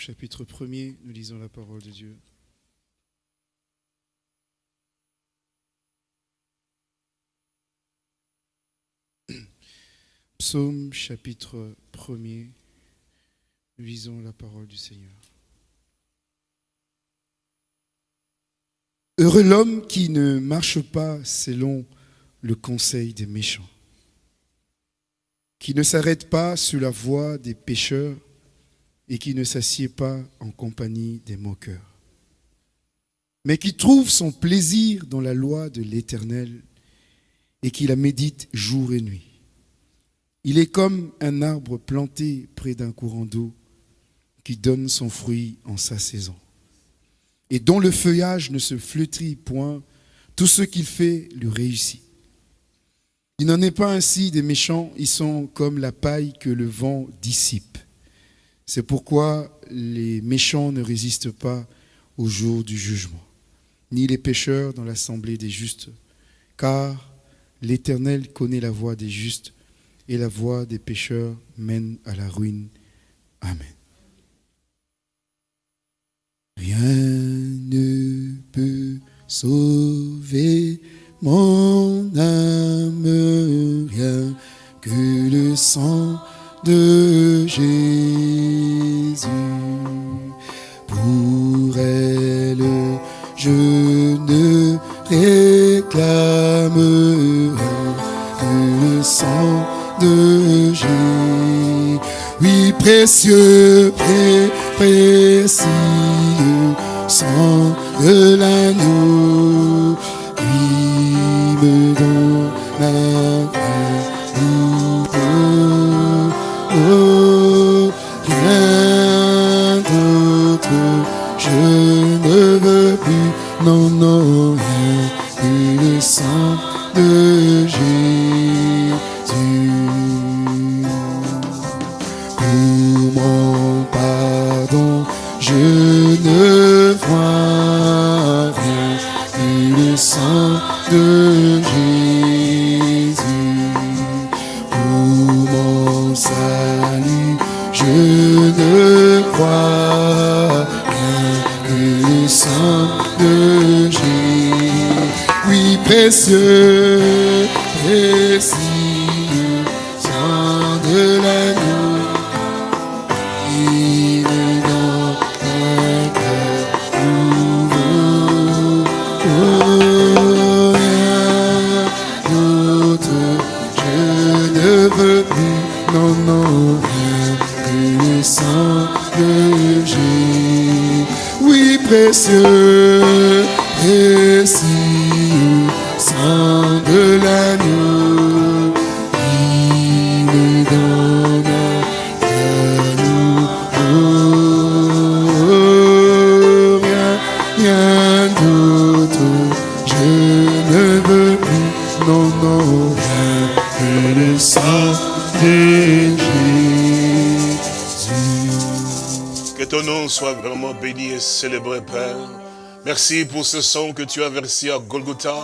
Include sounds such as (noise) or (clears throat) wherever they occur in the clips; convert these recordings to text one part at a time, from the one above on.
chapitre 1er, nous lisons la parole de Dieu. (clears throat) Psaume chapitre 1er, nous lisons la parole du Seigneur. Heureux l'homme qui ne marche pas selon le conseil des méchants qui ne s'arrête pas sous la voie des pécheurs et qui ne s'assied pas en compagnie des moqueurs, mais qui trouve son plaisir dans la loi de l'Éternel et qui la médite jour et nuit. Il est comme un arbre planté près d'un courant d'eau qui donne son fruit en sa saison et dont le feuillage ne se flétrit point, tout ce qu'il fait lui réussit. Il n'en est pas ainsi des méchants, ils sont comme la paille que le vent dissipe. C'est pourquoi les méchants ne résistent pas au jour du jugement, ni les pécheurs dans l'assemblée des justes, car l'Éternel connaît la voie des justes, et la voie des pécheurs mène à la ruine. Amen. Rien ne peut sauver mon âme, rien que le sang de Jésus. Que le sang de Jésus. Oui, précieux, précieux précieux sang de l'agneau qui me soit vraiment béni et célébré, Père. Merci pour ce sang que tu as versé à Golgotha.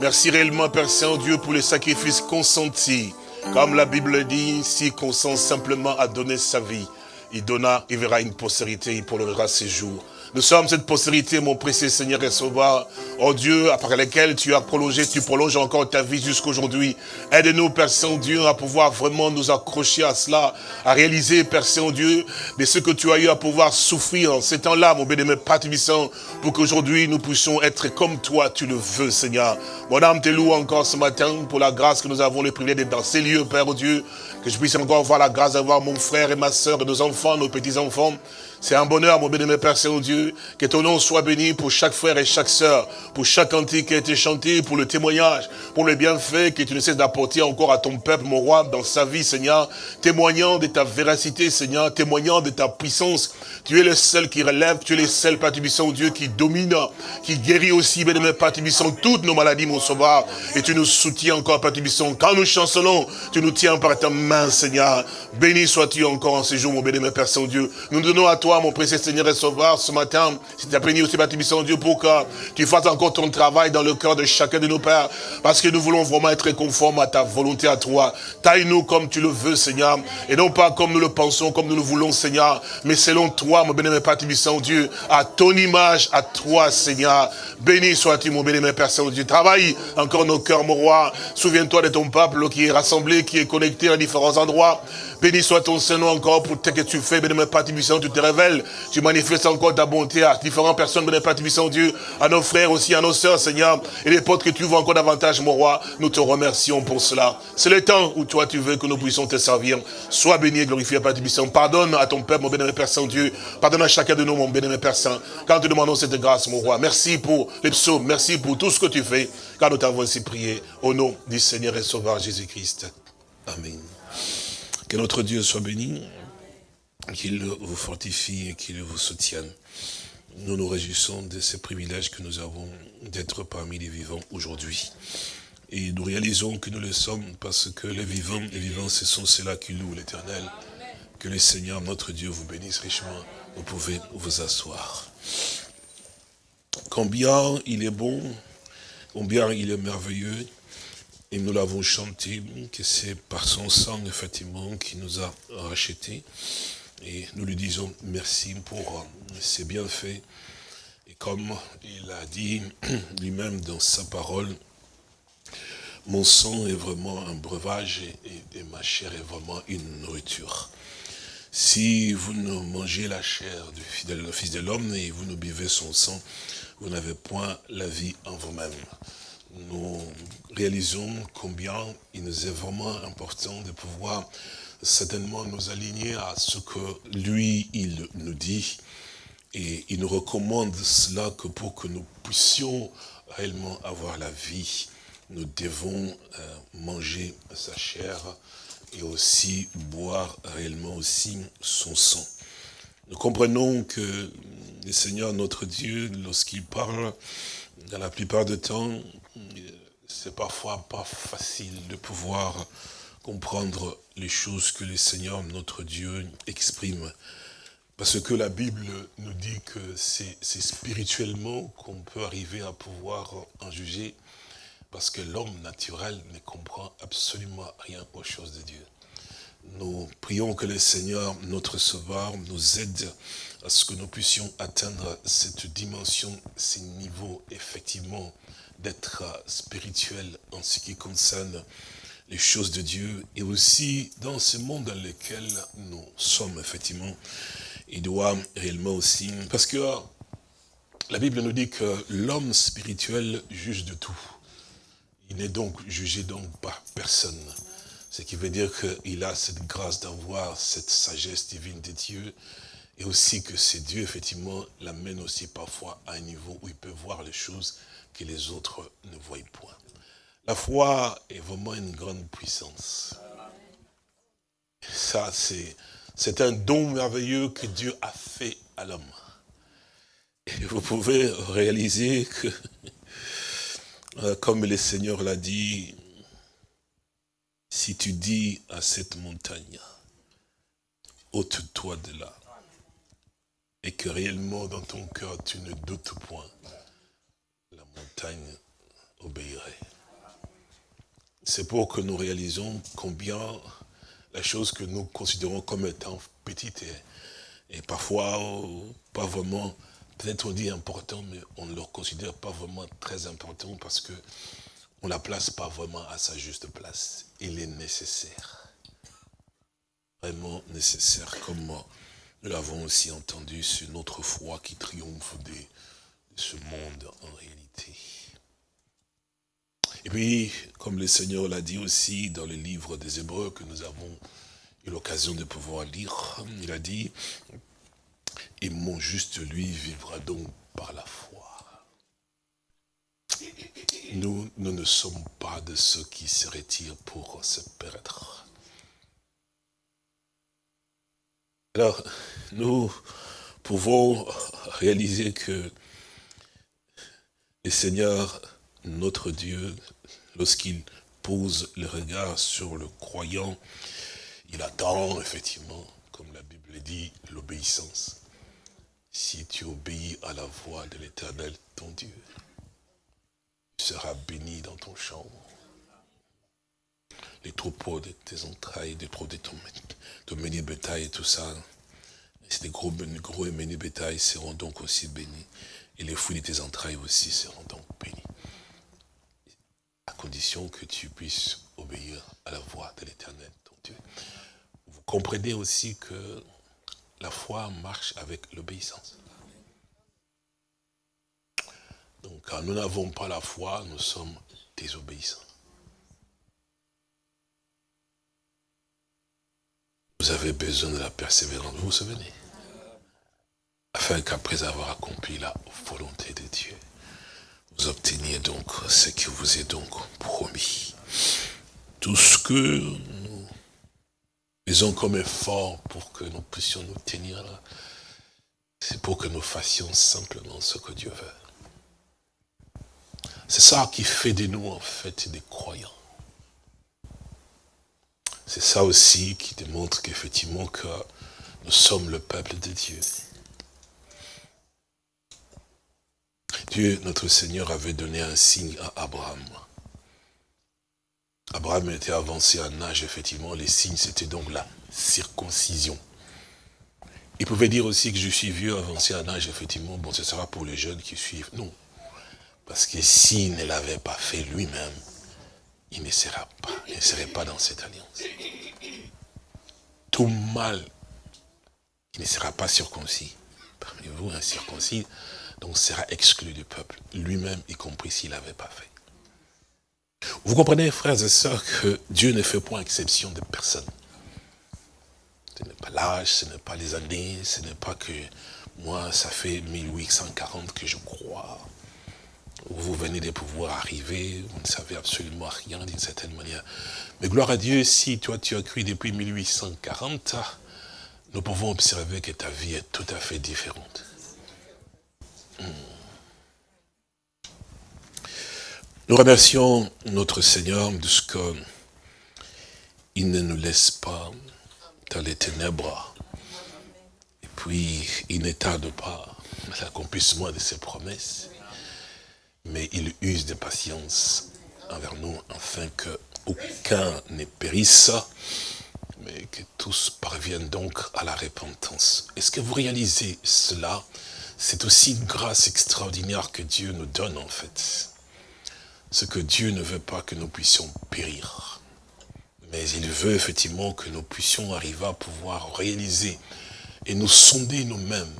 Merci réellement, Père Saint-Dieu, pour les sacrifices consentis. Comme la Bible dit, s'il consent simplement à donner sa vie, il donna, il verra une postérité, il prolongera ses jours. Nous sommes cette postérité, mon précieux Seigneur et Sauveur, oh Dieu, après laquelle tu as prolongé, tu prolonges encore ta vie jusqu'aujourd'hui. Aide-nous, Père Saint-Dieu, à pouvoir vraiment nous accrocher à cela, à réaliser, Père Saint-Dieu, de ce que tu as eu à pouvoir souffrir en ces temps-là, mon bénémoine Père Tubissant, pour qu'aujourd'hui nous puissions être comme toi, tu le veux, Seigneur. Mon âme te loue encore ce matin pour la grâce que nous avons le privilège d'être dans ces lieux, Père Dieu, que je puisse encore avoir la grâce d'avoir mon frère et ma soeur nos enfants, nos petits-enfants. C'est un bonheur, mon bien-aimé Père Saint-Dieu, que ton nom soit béni pour chaque frère et chaque sœur, pour chaque cantique qui a été chanté, pour le témoignage, pour le bienfait que tu ne cesses d'apporter encore à ton peuple, mon roi, dans sa vie, Seigneur, témoignant de ta véracité, Seigneur, témoignant de ta puissance. Tu es le seul qui relève, tu es le seul, Père Dieu, qui domine, qui guérit aussi, bien-aimé Père toutes nos maladies, mon sauveur, et tu nous soutiens encore, Père. Quand nous chancelons, tu nous tiens par ta main, Seigneur. Béni sois-tu encore en ce jour, mon bien-aimé Père Saint-Dieu. Nous donnons à toi, mon précieux Seigneur et Sauveur, ce matin, si tu as béni aussi, Tubissant, Dieu, pour que tu fasses encore ton travail dans le cœur de chacun de nos pères, parce que nous voulons vraiment être conformes à ta volonté, à toi. Taille-nous comme tu le veux, Seigneur, et non pas comme nous le pensons, comme nous le voulons, Seigneur, mais selon toi, mon bien-aimé Père Tubissant, Dieu, à ton image, à toi, Seigneur. Béni sois-tu, mon bien-aimé Père Saint-Dieu. Travaille encore nos cœurs, mon roi. Souviens-toi de ton peuple qui est rassemblé, qui est connecté à différents endroits. Béni soit ton Saint-Nom encore pour ce que tu fais, béni Père Tubissant, tu te révèles tu manifestes encore ta bonté à différentes personnes, mon Père Dieu, à nos frères aussi, à nos sœurs, Seigneur, et les potes que tu vois encore davantage, mon roi, nous te remercions pour cela. C'est le temps où toi tu veux que nous puissions te servir. Sois béni et glorifié, Père Tibissant. Pardonne à ton Père, mon bénémoine Père Saint-Dieu. Pardonne à chacun de nous, mon bénémoine Père Saint. Quand nous demandons cette grâce, mon roi. Merci pour les psaumes. Merci pour tout ce que tu fais. Car nous t'avons ainsi prié. Au nom du Seigneur et Sauveur Jésus-Christ. Amen. Que notre Dieu soit béni, qu'il vous fortifie et qu'il vous soutienne. Nous nous réjouissons de ces privilèges que nous avons d'être parmi les vivants aujourd'hui. Et nous réalisons que nous le sommes parce que les vivants, les vivants, ce sont ceux-là qui louent l'éternel. Que le Seigneur, notre Dieu, vous bénisse richement. Vous pouvez vous asseoir. Combien il est bon, combien il est merveilleux, et nous l'avons chanté, que c'est par son sang, effectivement, qui nous a rachetés. Et nous lui disons merci pour ses bienfaits. Et comme il a dit (clears throat) lui-même dans sa parole, mon sang est vraiment un breuvage et, ma chair est vraiment une nourriture. Si vous ne mangez la chair du Fils de l'homme et vous ne buvez son sang, vous n'avez point la vie en vous-même nous réalisons combien il nous est vraiment important de pouvoir certainement nous aligner à ce que lui, il nous dit. Et il nous recommande cela que pour que nous puissions réellement avoir la vie, nous devons euh, manger sa chair et aussi boire réellement aussi son sang. Nous comprenons que le Seigneur, notre Dieu, lorsqu'il parle, dans la plupart du temps, c'est parfois pas facile de pouvoir comprendre les choses que le Seigneur, notre Dieu, exprime. Parce que la Bible nous dit que c'est spirituellement qu'on peut arriver à pouvoir en juger, parce que l'homme naturel ne comprend absolument rien aux choses de Dieu. Nous prions que le Seigneur, notre Sauveur, nous aide à ce que nous puissions atteindre cette dimension, ces niveaux, effectivement, d'être spirituel en ce qui concerne les choses de Dieu et aussi dans ce monde dans lequel nous sommes, effectivement. Il doit réellement aussi, parce que la Bible nous dit que l'homme spirituel juge de tout. Il n'est donc jugé donc par personne. Ce qui veut dire qu'il a cette grâce d'avoir cette sagesse divine de Dieu et aussi que c'est Dieu, effectivement, l'amène aussi parfois à un niveau où il peut voir les choses que les autres ne voient point. La foi est vraiment une grande puissance. Ça, c'est un don merveilleux que Dieu a fait à l'homme. Et vous pouvez réaliser que, (laughs) euh, comme le Seigneur l'a dit, si tu dis à cette montagne, ôte-toi de là, et que réellement dans ton cœur tu ne doutes point, la montagne obéirait. C'est pour que nous réalisons combien la chose que nous considérons comme étant petite et, parfois pas vraiment, peut-être on dit important, mais on ne le considère pas vraiment très important parce que on ne la place pas vraiment à sa juste place. Il est nécessaire. Vraiment nécessaire, comme nous l'avons aussi entendu sur notre foi qui triomphe de, ce monde en réalité. Et puis, comme le Seigneur l'a dit aussi dans le livre des Hébreux que nous avons eu l'occasion de pouvoir lire, il a dit, et mon juste lui vivra donc par la foi. Nous, nous ne sommes pas de ceux qui se retirent pour se perdre. Alors, nous pouvons réaliser que le Seigneur, notre Dieu, lorsqu'il pose le regard sur le croyant, il attend effectivement, comme la Bible dit, l'obéissance. Si tu obéis à la voix de l'éternel, ton Dieu, seras béni dans ton champ. Les troupeaux de tes entrailles, les troupeaux de ton, ton bétail et tout ça, c'est des gros, gros et bétail seront donc aussi bénis. Et les fruits de tes entrailles aussi seront donc bénis. À condition que tu puisses obéir à la voix de l'éternel, ton Dieu. Vous comprenez aussi que la foi marche avec l'obéissance. Donc quand nous n'avons pas la foi, nous sommes désobéissants. Vous avez besoin de la persévérance, vous vous souvenez? Afin qu'après avoir accompli la volonté de Dieu, vous obteniez donc ce qui vous est donc promis. Tout ce que nous faisons comme effort pour que nous puissions nous tenir là, c'est pour que nous fassions simplement ce que Dieu veut. C'est ça qui fait de nous en fait des croyants. C'est ça aussi qui démontre qu'effectivement que nous sommes le peuple de Dieu. Dieu, notre Seigneur, avait donné un signe à Abraham. Abraham était avancé en âge, effectivement, les signes, c'était donc la circoncision. Il pouvait dire aussi que je suis vieux, avancé en âge, effectivement, bon, ce sera pour les jeunes qui suivent. Non, parce que s'il ne l'avait pas fait lui-même, il ne sera pas, il ne serait pas dans cette alliance. Tout mal, il ne sera pas circoncis. Parmi vous, un circoncis, donc sera exclu du peuple, lui-même y compris s'il n'avait pas fait. Vous comprenez, frères et sœurs, que Dieu ne fait point exception de personne. Ce n'est pas l'âge, ce n'est pas les années, ce n'est pas que moi, ça fait 1840 que je crois vous venez de pouvoir arriver, vous ne savez absolument rien d'une certaine manière. Mais gloire à Dieu, si toi tu as cru depuis 1840, nous pouvons observer que ta vie est tout à fait différente. Nous remercions notre Seigneur de ce qu'il ne nous laisse pas dans les ténèbres. Et puis, il ne tarde pas l'accomplissement de ses promesses mais il use de patience envers nous, afin qu'aucun ne périsse, mais que tous parviennent donc à la repentance. Est-ce que vous réalisez cela C'est aussi une grâce extraordinaire que Dieu nous donne en fait. Ce que Dieu ne veut pas que nous puissions périr. Mais il veut effectivement que nous puissions arriver à pouvoir réaliser et nous sonder nous-mêmes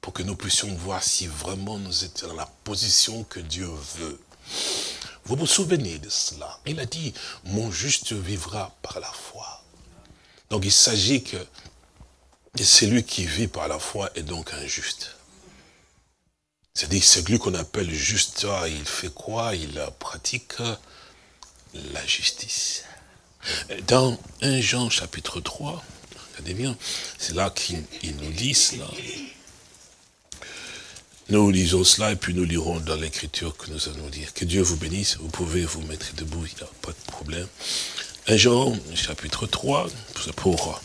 pour que nous puissions voir si vraiment nous étions dans la position que Dieu veut. Vous vous souvenez de cela? Il a dit, mon juste vivra par la foi. Donc il s'agit que celui qui vit par la foi est donc injuste. C'est-à-dire celui qu'on appelle juste, ah, il fait quoi Il pratique la justice. Dans 1 Jean chapitre 3, regardez bien, c'est là qu'il nous dit cela. Nous lisons cela et puis nous lirons dans l'écriture que nous allons lire. Que Dieu vous bénisse. Vous pouvez vous mettre debout, il n'y a pas de problème. Un Jean, chapitre 3, pour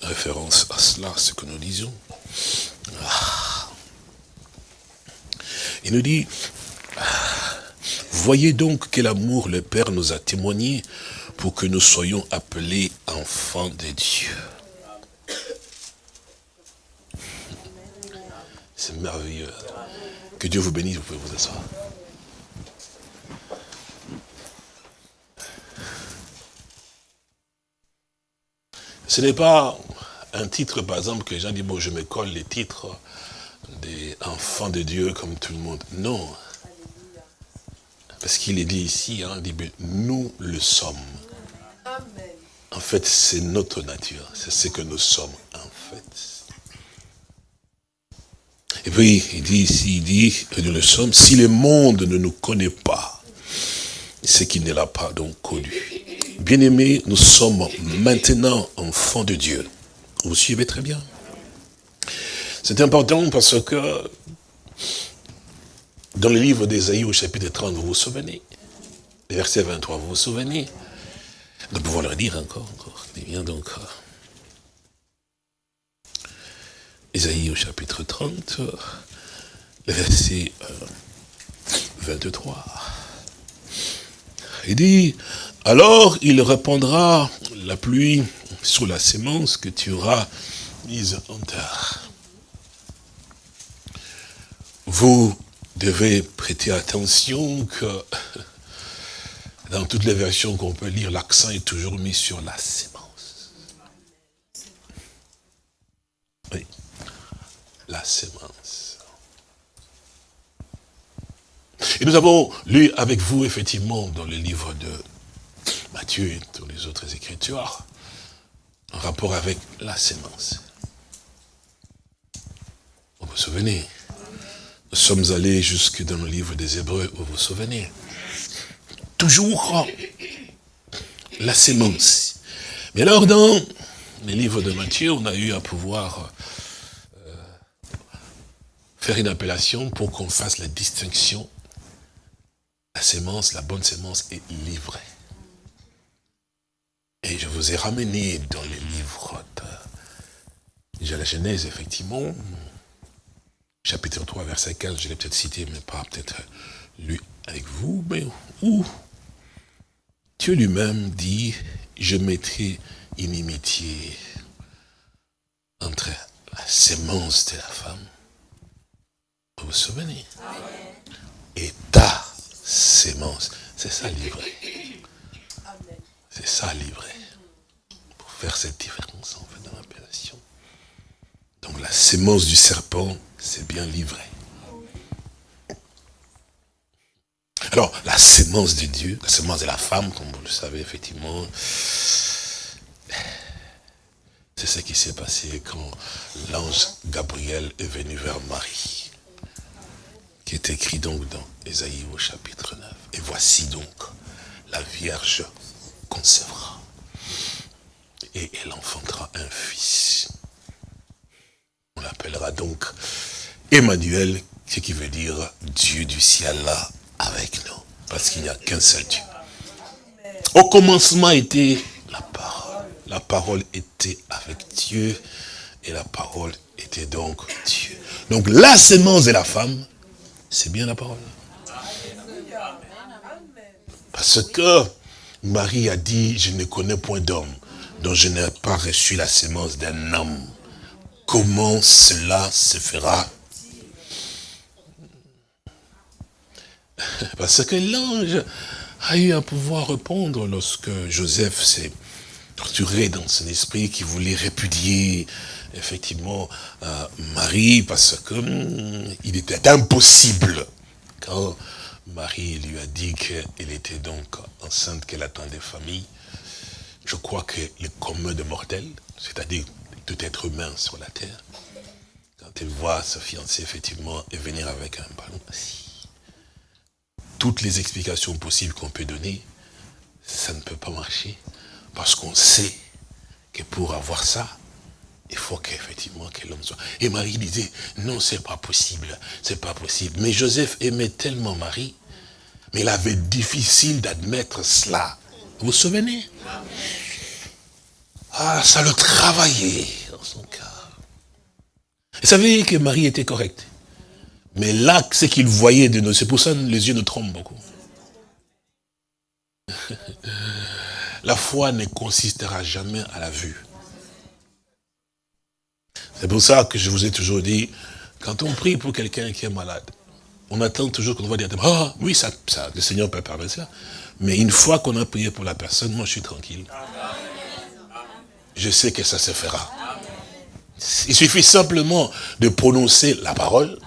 référence à cela, ce que nous lisons. Ah. Il nous dit, voyez donc quel amour le Père nous a témoigné pour que nous soyons appelés enfants de Dieu. C'est merveilleux. Que Dieu vous bénisse, vous pouvez vous asseoir. Ce n'est pas un titre, par exemple, que les gens disent, bon, je me colle les titres des enfants de Dieu comme tout le monde. Non. Parce qu'il est dit ici, hein, nous le sommes. En fait, c'est notre nature. C'est ce que nous sommes, en fait. Et puis, il dit ici, il dit nous le sommes, si le monde ne nous connaît pas, c'est qu'il ne l'a pas donc connu. Bien-aimés, nous sommes maintenant enfants de Dieu. Vous suivez très bien. C'est important parce que dans le livre d'Ésaïe au chapitre 30, vous vous souvenez, verset 23, vous vous souvenez, nous pouvons le dire encore, encore. bien donc, Isaïe au chapitre 30, le verset 23. Il dit, alors il répandra la pluie sur la sémence que tu auras mise en terre. Vous devez prêter attention que dans toutes les versions qu'on peut lire, l'accent est toujours mis sur la sémence. sémence. Et nous avons lu avec vous, effectivement, dans le livre de Matthieu et dans les autres écritures, en rapport avec la sémence. Vous vous souvenez sommes allés jusque dans le livre des Hébreux, vous vous souvenez Toujours la sémence. Mais alors, dans les livres de Matthieu, on a eu à pouvoir euh, faire une appellation pour qu'on fasse la distinction. La sémence, la bonne sémence est livrée. Et je vous ai ramené dans les livres de, la Genèse, effectivement, chapitre 3, verset 15, je l'ai peut-être cité, mais pas peut-être lu avec vous, mais où Dieu lui-même dit, je mettrai inimitié entre la sémence de la femme, vous vous souvenez, et ta sémence. C'est ça livré. C'est ça livré. Pour faire cette différence en fait dans l'appellation. Donc la sémence du serpent, c'est bien livré. Alors, la sémence de Dieu, la sémence de la femme, comme vous le savez, effectivement, c'est ce qui s'est passé quand l'ange Gabriel est venu vers Marie, qui est écrit donc dans Ésaïe au chapitre 9. Et voici donc, la Vierge concevra, et elle enfantera un fils. On l'appellera donc Emmanuel, ce qui veut dire Dieu du ciel là avec nous. Parce qu'il n'y a qu'un seul Dieu. Au commencement était la parole. La parole était avec Dieu et la parole était donc Dieu. Donc la sémence de la femme, c'est bien la parole. Parce que Marie a dit, je ne connais point d'homme dont je n'ai pas reçu la sémence d'un homme. Comment cela se fera (laughs) Parce que l'ange a eu à pouvoir répondre lorsque Joseph s'est torturé dans son esprit, qui voulait répudier effectivement euh, Marie, parce que hum, il était impossible quand Marie lui a dit qu'elle était donc enceinte, qu'elle attendait famille. Je crois que le commun de mortels, c'est-à-dire tout être humain sur la terre, quand elle voit sa fiancée effectivement venir avec un ballon, toutes les explications possibles qu'on peut donner, ça ne peut pas marcher. Parce qu'on sait que pour avoir ça, il faut qu'effectivement que l'homme soit. Et Marie disait, non, c'est pas possible, c'est pas possible. Mais Joseph aimait tellement Marie, mais il avait difficile d'admettre cela. Vous vous souvenez? Ah, ça le travaillait dans son cœur. Vous savez que Marie était correcte. Mais là, ce qu'il voyait de nous, c'est pour ça que les yeux nous trompent beaucoup. La foi ne consistera jamais à la vue. C'est pour ça que je vous ai toujours dit, quand on prie pour quelqu'un qui est malade, on attend toujours qu'on va dire, ah oui, ça, ça, le Seigneur peut permettre ça. Mais une fois qu'on a prié pour la personne, moi je suis tranquille. Je sais que ça se fera. Il suffit simplement de prononcer la parole,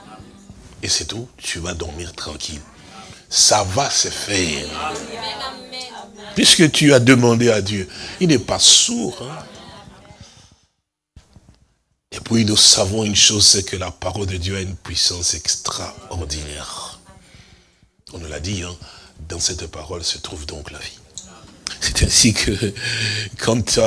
et c'est tout, tu vas dormir tranquille. Ça va se faire. Puisque tu as demandé à Dieu, il n'est pas sourd. Hein. Et puis nous savons une chose, c'est que la parole de Dieu a une puissance extraordinaire. On nous l'a dit, hein, dans cette parole se trouve donc la vie. C'est ainsi que quand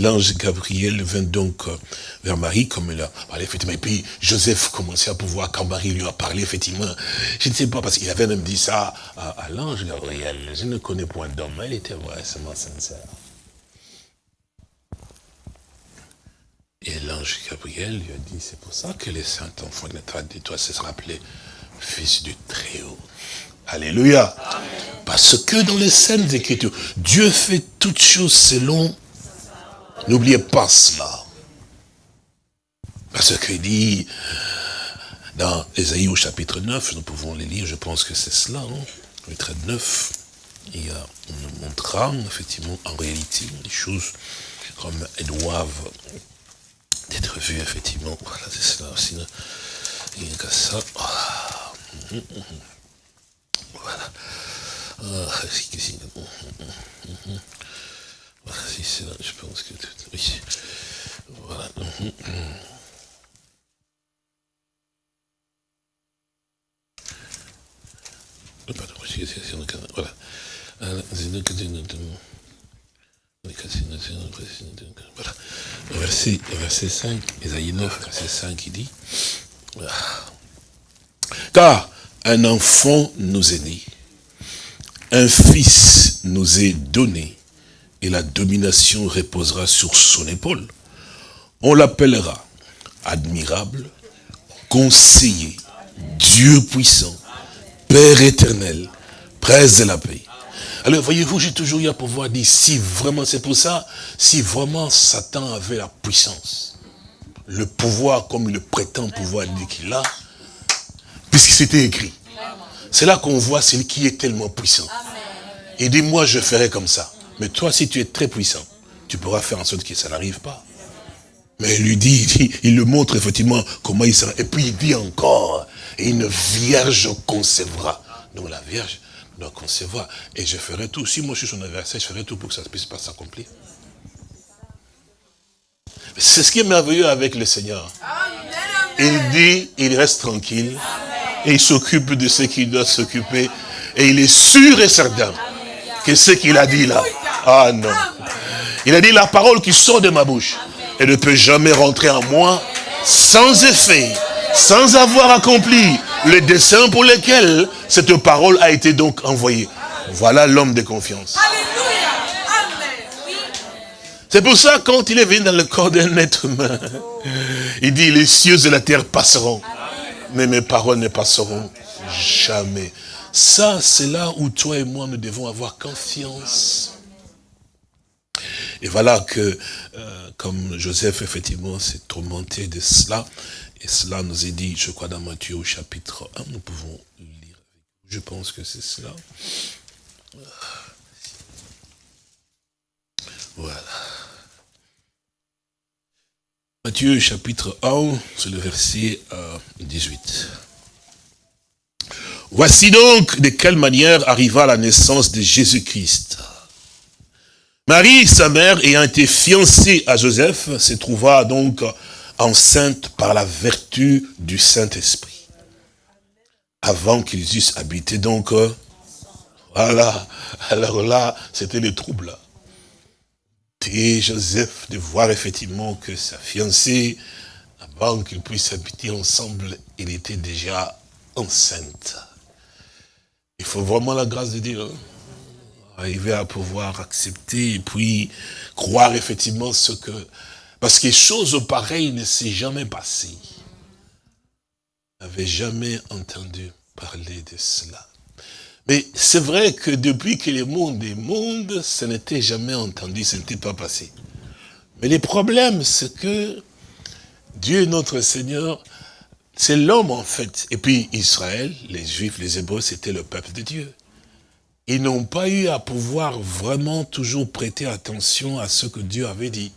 l'ange Gabriel vint donc euh, vers Marie, comme il a parlé, effectivement, et puis Joseph commençait à pouvoir, quand Marie lui a parlé, effectivement, je ne sais pas, parce qu'il avait même dit ça à, l'ange Gabriel, je ne connais point d'homme, elle était vraiment sincère. Et l'ange Gabriel lui a dit, c'est pour ça que les saints enfants de toi se rappelé fils du Très-Haut. Alléluia. Parce que dans les scènes Écritures, Dieu fait toutes choses selon... N'oubliez pas cela. Parce qu'il dit, dans Ésaïe au chapitre 9, nous pouvons les lire, je pense que c'est cela, hein, trait 9, il on nous montrera effectivement en réalité les choses comme elles doivent d'être vu, effectivement. Voilà, c'est cela aussi. Il n'y a ça. Ah. Voilà. Ah, si c'est là, je pense que... Oui. Voilà. Pardon, voilà. Voilà. Verset, verset 5, Esaïe 9, verset 5, il dit, car un enfant nous est né, un fils nous est donné, et la domination reposera sur son épaule. On l'appellera admirable, conseiller, Dieu puissant, Père éternel, presse de la paix. Alors, voyez-vous, j'ai toujours eu à pouvoir dire, si vraiment, c'est pour ça, si vraiment Satan avait la puissance, le pouvoir comme il le prétend pouvoir dire qu'il a, puisque c'était écrit. C'est là qu'on voit celui qui est tellement puissant. Et dit, moi, je ferai comme ça. Mais toi, si tu es très puissant, tu pourras faire en sorte que ça n'arrive pas. Mais il lui dit, il, il le montre effectivement comment il sera. Et puis il dit encore, une vierge concevra. Donc la vierge doit concevoir. Et je ferai tout. Si moi je suis son adversaire, je ferai tout pour que ça ne puisse pas s'accomplir. C'est ce qui est merveilleux avec le Seigneur. Il dit, il reste tranquille. Et il s'occupe de ce qu'il doit s'occuper. Et il est sûr et certain que ce qu'il a dit là. Ah non. Il a dit la parole qui sort de ma bouche. Elle ne peut jamais rentrer en moi sans effet sans avoir accompli le dessein pour lequel cette parole a été donc envoyée. Voilà l'homme de confiance. C'est pour ça, quand il est venu dans le corps d'un être humain, il dit, les cieux et la terre passeront, mais mes paroles ne passeront jamais. Ça, c'est là où toi et moi, nous devons avoir confiance. Et voilà que, euh, comme Joseph, effectivement, s'est tourmenté de cela, et cela nous est dit, je crois, dans Matthieu au chapitre 1, nous pouvons lire. Je pense que c'est cela. Voilà. Matthieu chapitre 1, c'est le verset 18. Euh, Voici donc de quelle manière arriva la naissance de Jésus-Christ. Marie, sa mère, ayant été fiancée à Joseph, se trouva donc enceinte par la vertu du Saint-Esprit. Avant qu'ils eussent habité donc, euh, voilà, alors là, c'était le trouble. Et Joseph de voir effectivement que sa fiancée, avant qu'ils puissent habiter ensemble, il était déjà enceinte. Il faut vraiment la grâce de Dieu. Hein. Arriver à pouvoir accepter et puis croire effectivement ce que parce que chose pareille ne s'est jamais passée. Je n'avais jamais entendu parler de cela. Mais c'est vrai que depuis que le monde est monde, ça n'était jamais entendu, ce n'était pas passé. Mais le problème, c'est que Dieu, notre Seigneur, c'est l'homme en fait. Et puis Israël, les Juifs, les Hébreux, c'était le peuple de Dieu. Ils n'ont pas eu à pouvoir vraiment toujours prêter attention à ce que Dieu avait dit.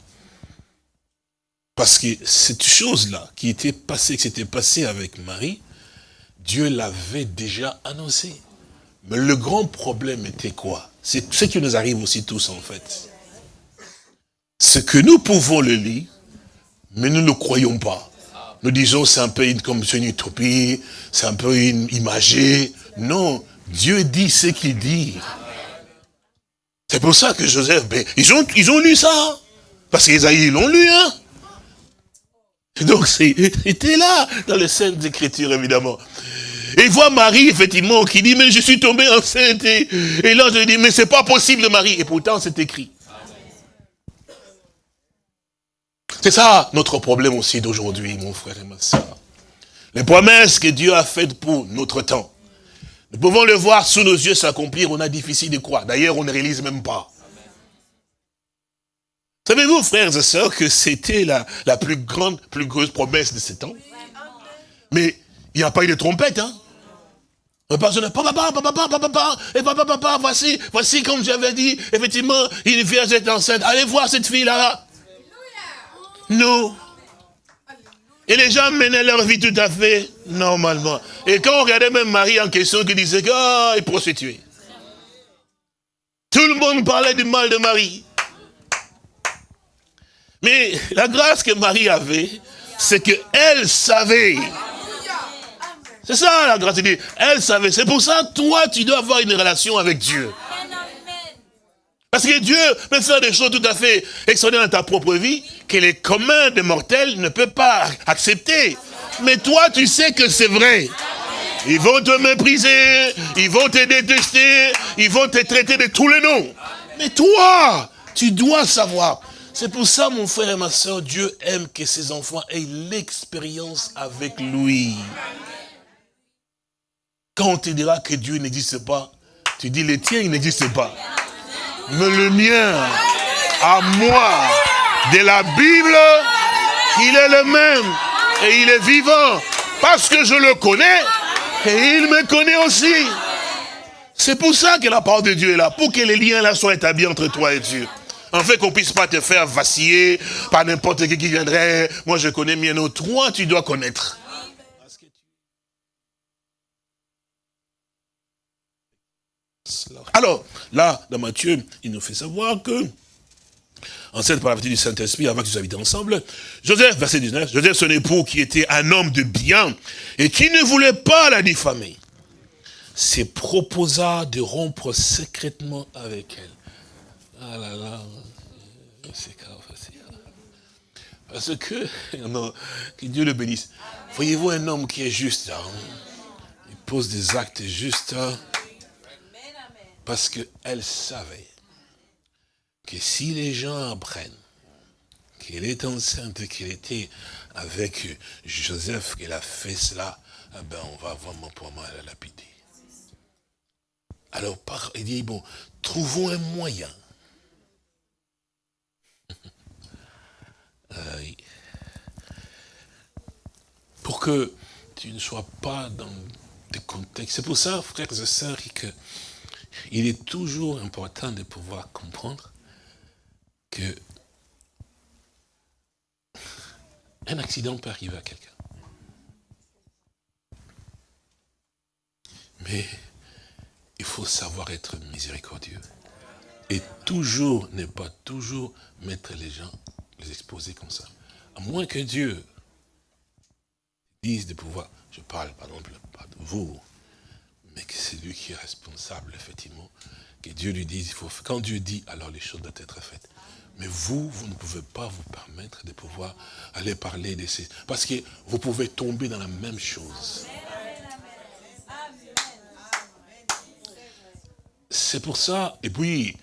Parce que cette chose-là qui était passée, qui s'était passée avec Marie, Dieu l'avait déjà annoncé. Mais le grand problème était quoi? C'est ce qui nous arrive aussi tous en fait. C'est que nous pouvons le lire, mais nous ne le croyons pas. Nous disons c'est un peu comme une utopie, c'est un peu une imagé. Non, Dieu dit ce qu'il dit. C'est pour ça que Joseph, ben, ils, ont, ils ont lu ça. Parce qu'ils l'ont lu, hein. Donc c'était là, dans les Saintes Écritures, évidemment. Et il voit Marie, effectivement, qui dit, mais je suis tombé enceinte. Et, et là, je dis, mais c'est pas possible, Marie. Et pourtant, c'est écrit. C'est ça notre problème aussi d'aujourd'hui, mon frère et ma soeur. Les promesses que Dieu a faites pour notre temps. Nous pouvons le voir sous nos yeux s'accomplir, on a difficile de croire. D'ailleurs, on ne réalise même pas. Savez-vous, frères et sœurs, que c'était la, la plus grande, plus grosse promesse de ces temps? Mais il n'y a pas eu de trompette, hein Personne, papa, papa, papa, papa, papa, et papa, papa, voici, voici, comme j'avais dit, effectivement, une vierge est enceinte. Allez voir cette fille-là. Non. Et les gens menaient leur vie tout à fait normalement. Et quand on regardait même Marie en question qui disait qu'il oh, est prostituée. Tout le monde parlait du mal de Marie. Mais la grâce que Marie avait, c'est qu'elle savait. C'est ça la grâce de Dieu. Elle savait. C'est pour ça, toi, tu dois avoir une relation avec Dieu. Parce que Dieu peut faire des choses tout à fait extraordinaires dans ta propre vie que les communs des mortels ne peuvent pas accepter. Mais toi, tu sais que c'est vrai. Ils vont te mépriser, ils vont te détester, ils vont te traiter de tous les noms. Mais toi, tu dois savoir. C'est pour ça, mon frère et ma soeur, Dieu aime que ses enfants aient l'expérience avec lui. Quand on te dira que Dieu n'existe pas, tu dis, les tiens, il n'existe pas mais le mien, à moi, de la Bible, il est le même et il est vivant parce que je le connais et il me connaît aussi. C'est pour ça que la parole de Dieu est là, pour que les liens là soient établis entre toi et Dieu. En fait, qu'on puisse pas te faire vaciller par n'importe qui qui viendrait. Moi, je connais nos Toi, tu dois connaître. Alors, là, dans Matthieu, il nous fait savoir que, en cette par la du Saint-Esprit, avant qu'ils habitent ensemble, Joseph, verset 19, Joseph, son époux, qui était un homme de bien, et qui ne voulait pas la diffamer, s'est proposa de rompre secrètement avec elle. Ah là là, c'est facile. Parce que, (laughs) que Dieu le bénisse. Voyez-vous un homme qui est juste, hein? il pose des actes justes, hein? Parce qu'elle savait que si les gens apprennent qu'elle est enceinte, qu'elle était avec Joseph, qu'elle a fait cela, eh ben on va vraiment pour moi la lapider. Alors, il dit, bon, trouvons un moyen. (laughs) Euh, pour que tu ne sois pas dans des contextes. C'est pour ça, frères et sœurs, que il est toujours important de pouvoir comprendre que un accident peut arriver à quelqu'un. Mais il faut savoir être miséricordieux. Et toujours, ne pas toujours mettre les gens, les exposer comme ça. À moins que Dieu dise de pouvoir, je parle par exemple vous, mais que c'est lui qui est responsable, effectivement. Que Dieu lui dise, il faut, quand Dieu dit, alors les choses doivent être faites. Mais vous, vous ne pouvez pas vous permettre de pouvoir aller parler de ces... Parce que vous pouvez tomber dans la même chose. C'est pour ça, et puis,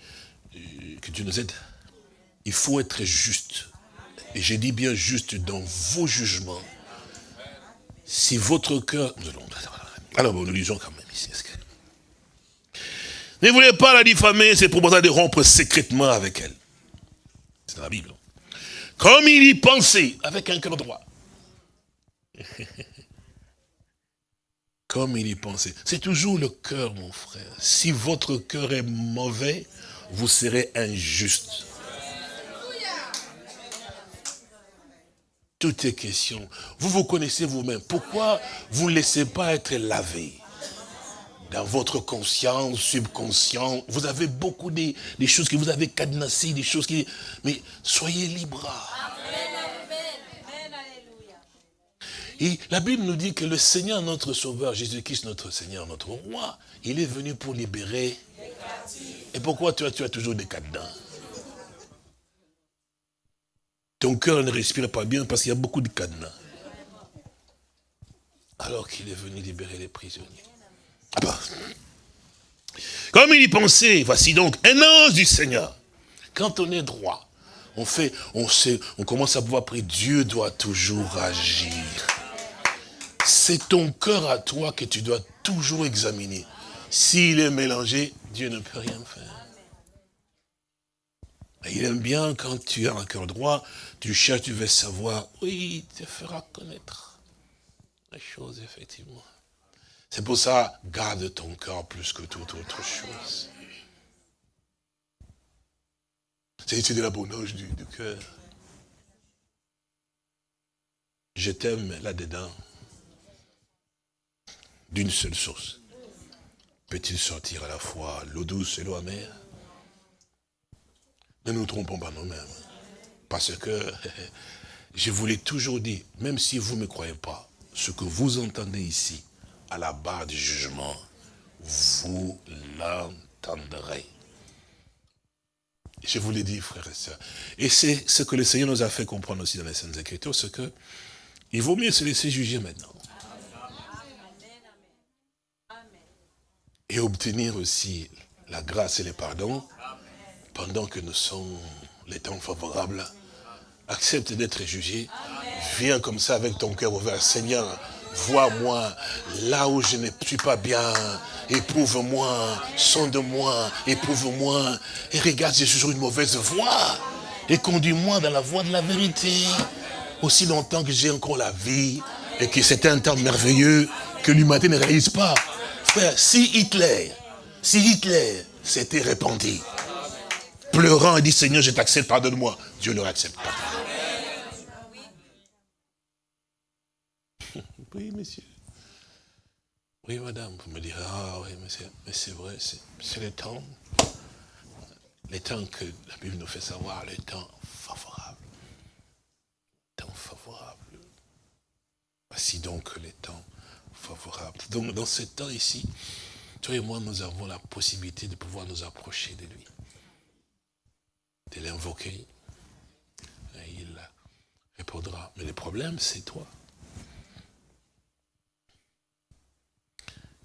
euh, que Dieu nous aide, il faut être juste. Et j'ai dit bien juste dans vos jugements. Si votre cœur... Alors, nous lisons quand même. Ne voulait pas la diffamer, c'est proposa de rompre secrètement avec elle. C'est dans la Bible. Comme il y pensait, avec un cœur droit. (laughs) Comme il y pensait. C'est toujours le cœur, mon frère. Si votre cœur est mauvais, vous serez injuste. Tout est question. Vous vous connaissez vous-même. Pourquoi vous ne laissez pas être lavé? Dans votre conscience, subconscient, vous avez beaucoup des, choses que vous avez cadenassées, des choses qui... Mais soyez libres. Et la Bible nous dit que le Seigneur, notre Sauveur, Jésus-Christ, notre Seigneur, notre Roi, il est venu pour libérer. Et pourquoi tu as, tu as toujours des cadenas? Ton cœur ne respire pas bien parce qu'il y a beaucoup de cadenas. Alors qu'il est venu libérer les prisonniers. Ah bah. Comme il y pensait, voici donc un ange du Seigneur. Quand on est droit, on fait, on sait, on commence à pouvoir prier, Dieu doit toujours agir. C'est ton cœur à toi que tu dois toujours examiner. S'il est mélangé, Dieu ne peut rien faire. il aime bien quand tu as un cœur droit, tu cherches, tu veux savoir, oui, il te fera connaître les choses, effectivement. C'est pour ça, garde ton cœur plus que toute autre chose. C'est de la bonne du, du cœur. je t'aime là-dedans d'une seule source. Peut-il sortir à la fois l'eau douce et l'eau amère? Ne nous trompons pas nous-mêmes. Parce que (laughs) je vous l'ai toujours dit, même si vous ne me croyez pas, ce que vous entendez ici, à la barre du jugement, vous l'entendrez. Je vous l'ai dit, frères et sœurs. Et c'est ce que le Seigneur nous a fait comprendre aussi dans les Saintes Écritures, c'est que il vaut mieux se laisser juger maintenant. Et obtenir aussi la grâce et le pardon pendant que nous sommes les temps favorables. Accepte d'être jugé. Viens comme ça avec ton cœur ouvert. Seigneur, vois-moi là où je ne suis pas bien. Éprouve-moi, sonde-moi, éprouve-moi. Et regarde j'ai toujours une mauvaise voie. Et conduis-moi dans la voie de la vérité. Aussi longtemps que j'ai encore la vie et que c'est un temps merveilleux que l'humanité ne réalise pas. Frère, si Hitler, si Hitler s'était répandu, pleurant et dit Seigneur, je t'accepte, pardonne-moi, Dieu ne l'accepte pas. Oui, monsieur. Oui, madame, vous me direz, ah oui, mais c'est vrai, c'est le temps, les temps que la Bible nous fait savoir, le temps favorable. Temps favorable. Voici donc les temps favorables. Donc, dans ce temps ici, toi et moi, nous avons la possibilité de pouvoir nous approcher de lui, de l'invoquer. Il répondra. Mais le problème, c'est toi.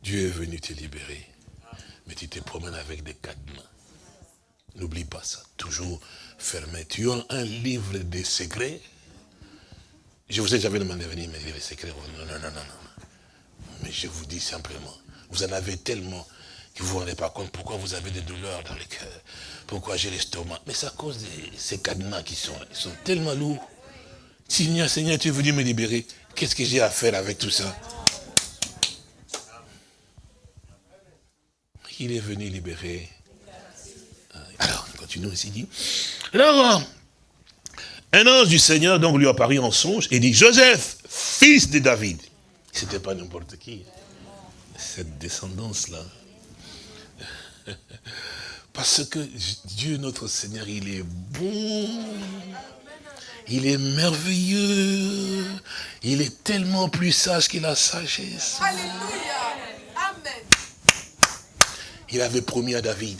Dieu est venu te libérer. Mais tu te promènes avec des cadenas. N'oublie pas ça. Toujours fermé. Tu as un livre de secrets. Je vous ai jamais demandé de venir me dire les secrets. Non, non, non, non, non. Mais je vous dis simplement, vous en avez tellement que vous ne vous rendez pas compte pourquoi vous avez des douleurs dans le cœur, pourquoi j'ai l'estomac. Mais c'est à cause de ces cadenas qui sont, ils sont tellement lourds. Seigneur, Seigneur, tu es venu me libérer. Qu'est-ce que j'ai à faire avec tout ça? Il est venu libérer. Alors, continuons ici. Dit. Alors, un ange du Seigneur donc lui apparut en songe et dit, Joseph, fils de David. C'était pas n'importe qui. Cette descendance-là. (laughs) Parce que Dieu notre Seigneur, il est bon. Il est merveilleux. Il est tellement plus sage que la sagesse. Alléluia. Il avait promis à David,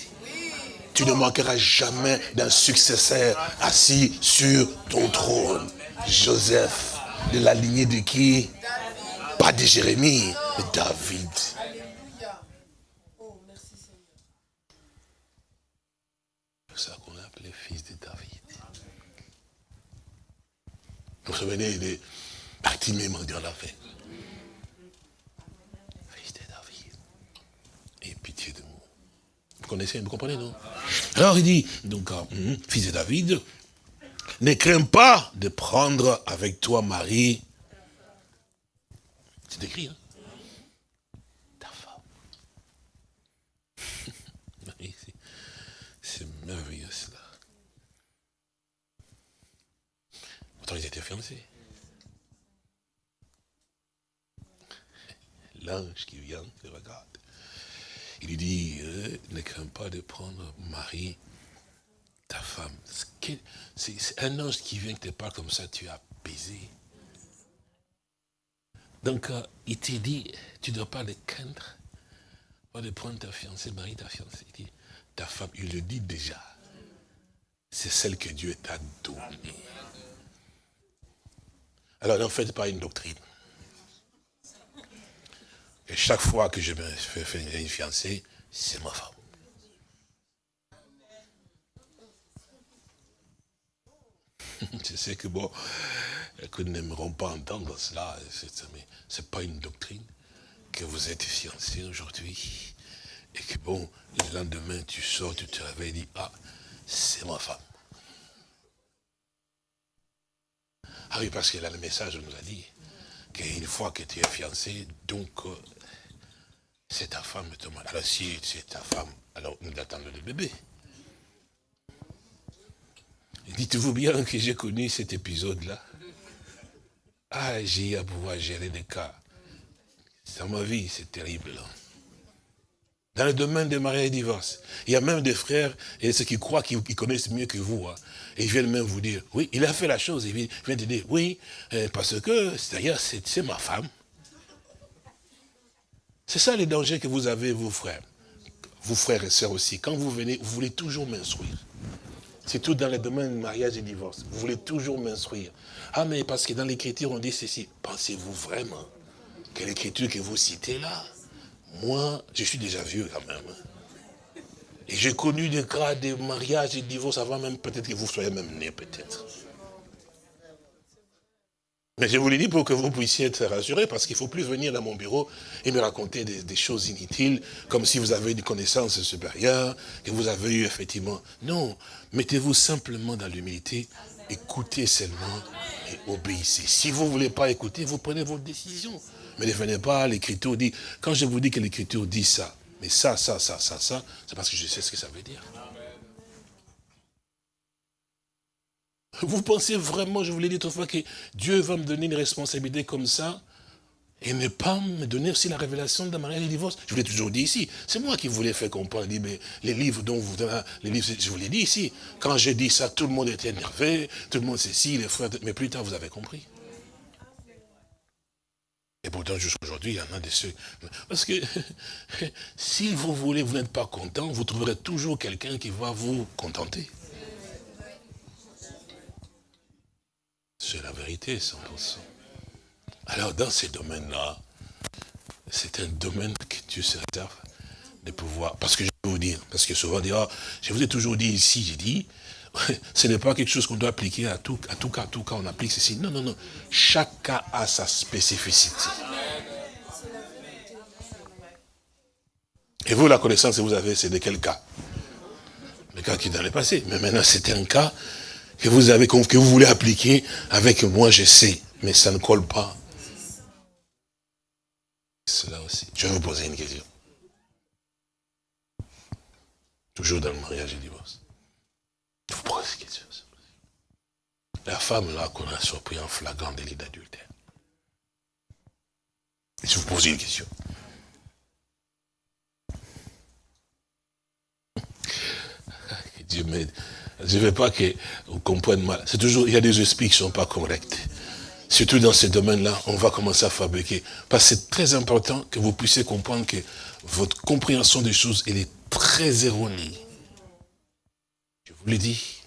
tu ne manqueras jamais d'un successeur assis sur ton trône. Joseph, de la lignée de qui? Pas de Jérémie, de David. C'est ça qu'on a appelé fils de David. Vous vous souvenez, il est parti même dans la fête. Connaissez, vous comprenez, non Alors il dit, donc, euh, hum, fils de David, ne crains pas de prendre avec toi Marie. C'est écrit, hein Ta femme. (laughs) C'est merveilleux cela. Pourtant ils étaient fiancés. L'ange qui vient, il regarde. Il lui dit, euh, ne crains pas de prendre Marie, ta femme. C'est un ange qui vient te parle comme ça, tu es apaisé. Donc, euh, il te dit, tu ne dois pas le craindre, pas de prendre ta fiancée, Marie, ta fiancée. Il dit, ta femme, il le dit déjà. C'est celle que Dieu t'a donnée. Alors, n'en faites pas une doctrine. Et chaque fois que je me fais une fiancée, c'est ma femme. (laughs) je sais que bon, que nous n'aimerons pas entendre cela, mais ce n'est pas une doctrine que vous êtes fiancé aujourd'hui et que bon, le lendemain tu sors, tu te réveilles et dis, ah, c'est ma femme. Ah oui, parce que là, le message nous a dit qu'une fois que tu es fiancé, donc euh, c'est ta femme, Thomas. Alors si c'est ta femme, alors nous attendons le bébé. Dites-vous bien que j'ai connu cet épisode-là. Ah, j'ai à pouvoir gérer des cas. Dans ma vie, c'est terrible. Dans le domaine des mariages et divorces, il y a même des frères et ceux qui croient qu'ils connaissent mieux que vous. Hein. et ils viennent même vous dire, oui, il a fait la chose. Ils viennent te dire, oui, euh, parce que, d'ailleurs, c'est ma femme. C'est ça les dangers que vous avez, vous frères. Vous frères et sœurs aussi. Quand vous venez, vous voulez toujours m'instruire. C'est tout dans le domaine mariage et divorce. Vous voulez toujours m'instruire. Ah, mais parce que dans l'écriture, on dit ceci. Pensez-vous vraiment que l'écriture que vous citez là, moi, je suis déjà vieux quand même. Hein. Et j'ai connu des cas de mariage et de divorce avant même peut-être que vous soyez même né, peut-être. Mais je vous l'ai dit pour que vous puissiez être rassurés, parce qu'il ne faut plus venir dans mon bureau et me raconter des, choses inutiles, comme si vous avez des connaissances supérieures, que vous avez eu effectivement. Non, mettez-vous simplement dans l'humilité, écoutez seulement et obéissez. Si vous ne voulez pas écouter, vous prenez votre décision. Mais ne venez pas, l'écriture dit, quand je vous dis que l'écriture dit ça, mais ça, ça, ça, ça, ça, c'est parce que je sais ce que ça veut dire. Vous pensez vraiment, je vous l'ai dit autrefois, que Dieu va me donner une responsabilité comme ça et ne pas me donner aussi la révélation de mariage et divorce? Je vous l'ai toujours dit ici. C'est moi qui voulais faire comprendre. mais les livres dont vous les livres, je vous l'ai dit ici. Quand j'ai dit ça, tout le monde était énervé, tout le monde sait si, les frères, mais plus tard vous avez compris. Et pourtant, jusqu'aujourd'hui, il y en a des ceux. Parce que (laughs) si vous voulez, vous n'êtes pas content, vous trouverez toujours quelqu'un qui va vous contenter. C'est la vérité, 100%. Alors, dans ces domaines-là, c'est un domaine que Dieu se réserve de pouvoir. Parce que je vais vous dire, parce que souvent on ah, je vous ai toujours dit ici, j'ai dit, (laughs) ce n'est pas quelque chose qu'on doit appliquer à tout, à tout cas, à tout cas, on applique ceci. Non, non, non. Chaque cas a sa spécificité. Et vous, la connaissance que vous avez, c'est de quel cas? Le cas qui est dans le passé. Mais maintenant, c'est un cas que vous avez, que vous voulez appliquer avec moi, je sais, mais ça ne colle pas. Cela aussi. Je vais vous poser une question. Toujours dans le mariage et le divorce. Vous pose une question. La femme là qu'on a surpris en flagrant délit d'adultère. Je vous pose une question. (laughs) Dieu m'aide. Je ne veux pas que vous compreniez mal. C'est toujours, il y a des esprits qui ne sont pas corrects. Surtout dans ce domaine-là, on va commencer à fabriquer. Parce que c'est très important que vous puissiez comprendre que votre compréhension des choses, elle est très erronée. Vous l'ai dit.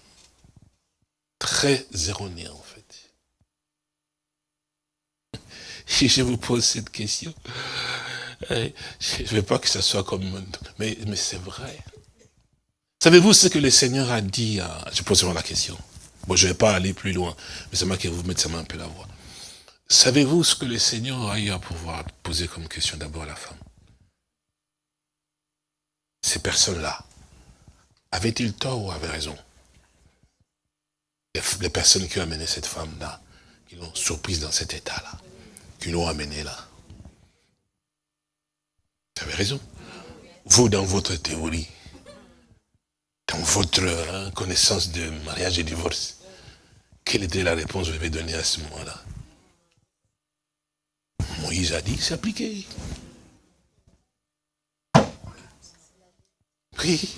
Très erronée, en fait. (laughs) Si je vous pose cette question, eh, je ne veux pas que ça soit comme... Mais, mais c'est vrai. Savez-vous ce que le Seigneur a dit à... Je pose la question. Bon, je ne vais pas aller plus loin, mais c'est moi qui vous mettre ça un peu la voix. Savez-vous ce que le Seigneur a eu à pouvoir poser comme question d'abord à la femme? Ces personnes-là, avaient-ils tort ou avaient raison? Les, personnes qui ont amené cette femme-là, qui l'ont surprise dans cet état-là, qui l'ont amenée là. Vous avez raison. Vous, dans votre théorie, dans votre hein, connaissance de mariage et divorce, quelle était la réponse que vous avez donnée à ce moment-là? Moïse a dit, c'est appliqué. Oui.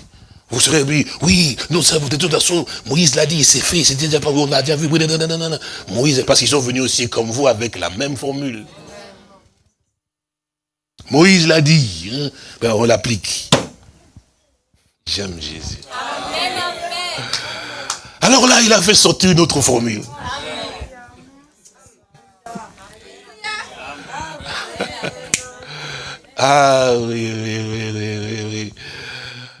Vous serez oui, oui, nous savons, de toute façon, Moïse l'a dit, c'est fait, c'est déjà pas, on a déjà vu, non, non, non, non, non. Moïse, parce qu'ils sont venus aussi comme vous avec la même formule. Moïse l'a dit, hein, ben on l'applique. J'aime Jésus. Alors là, il a fait sortir une autre formule. Ah oui, oui, oui, oui, oui.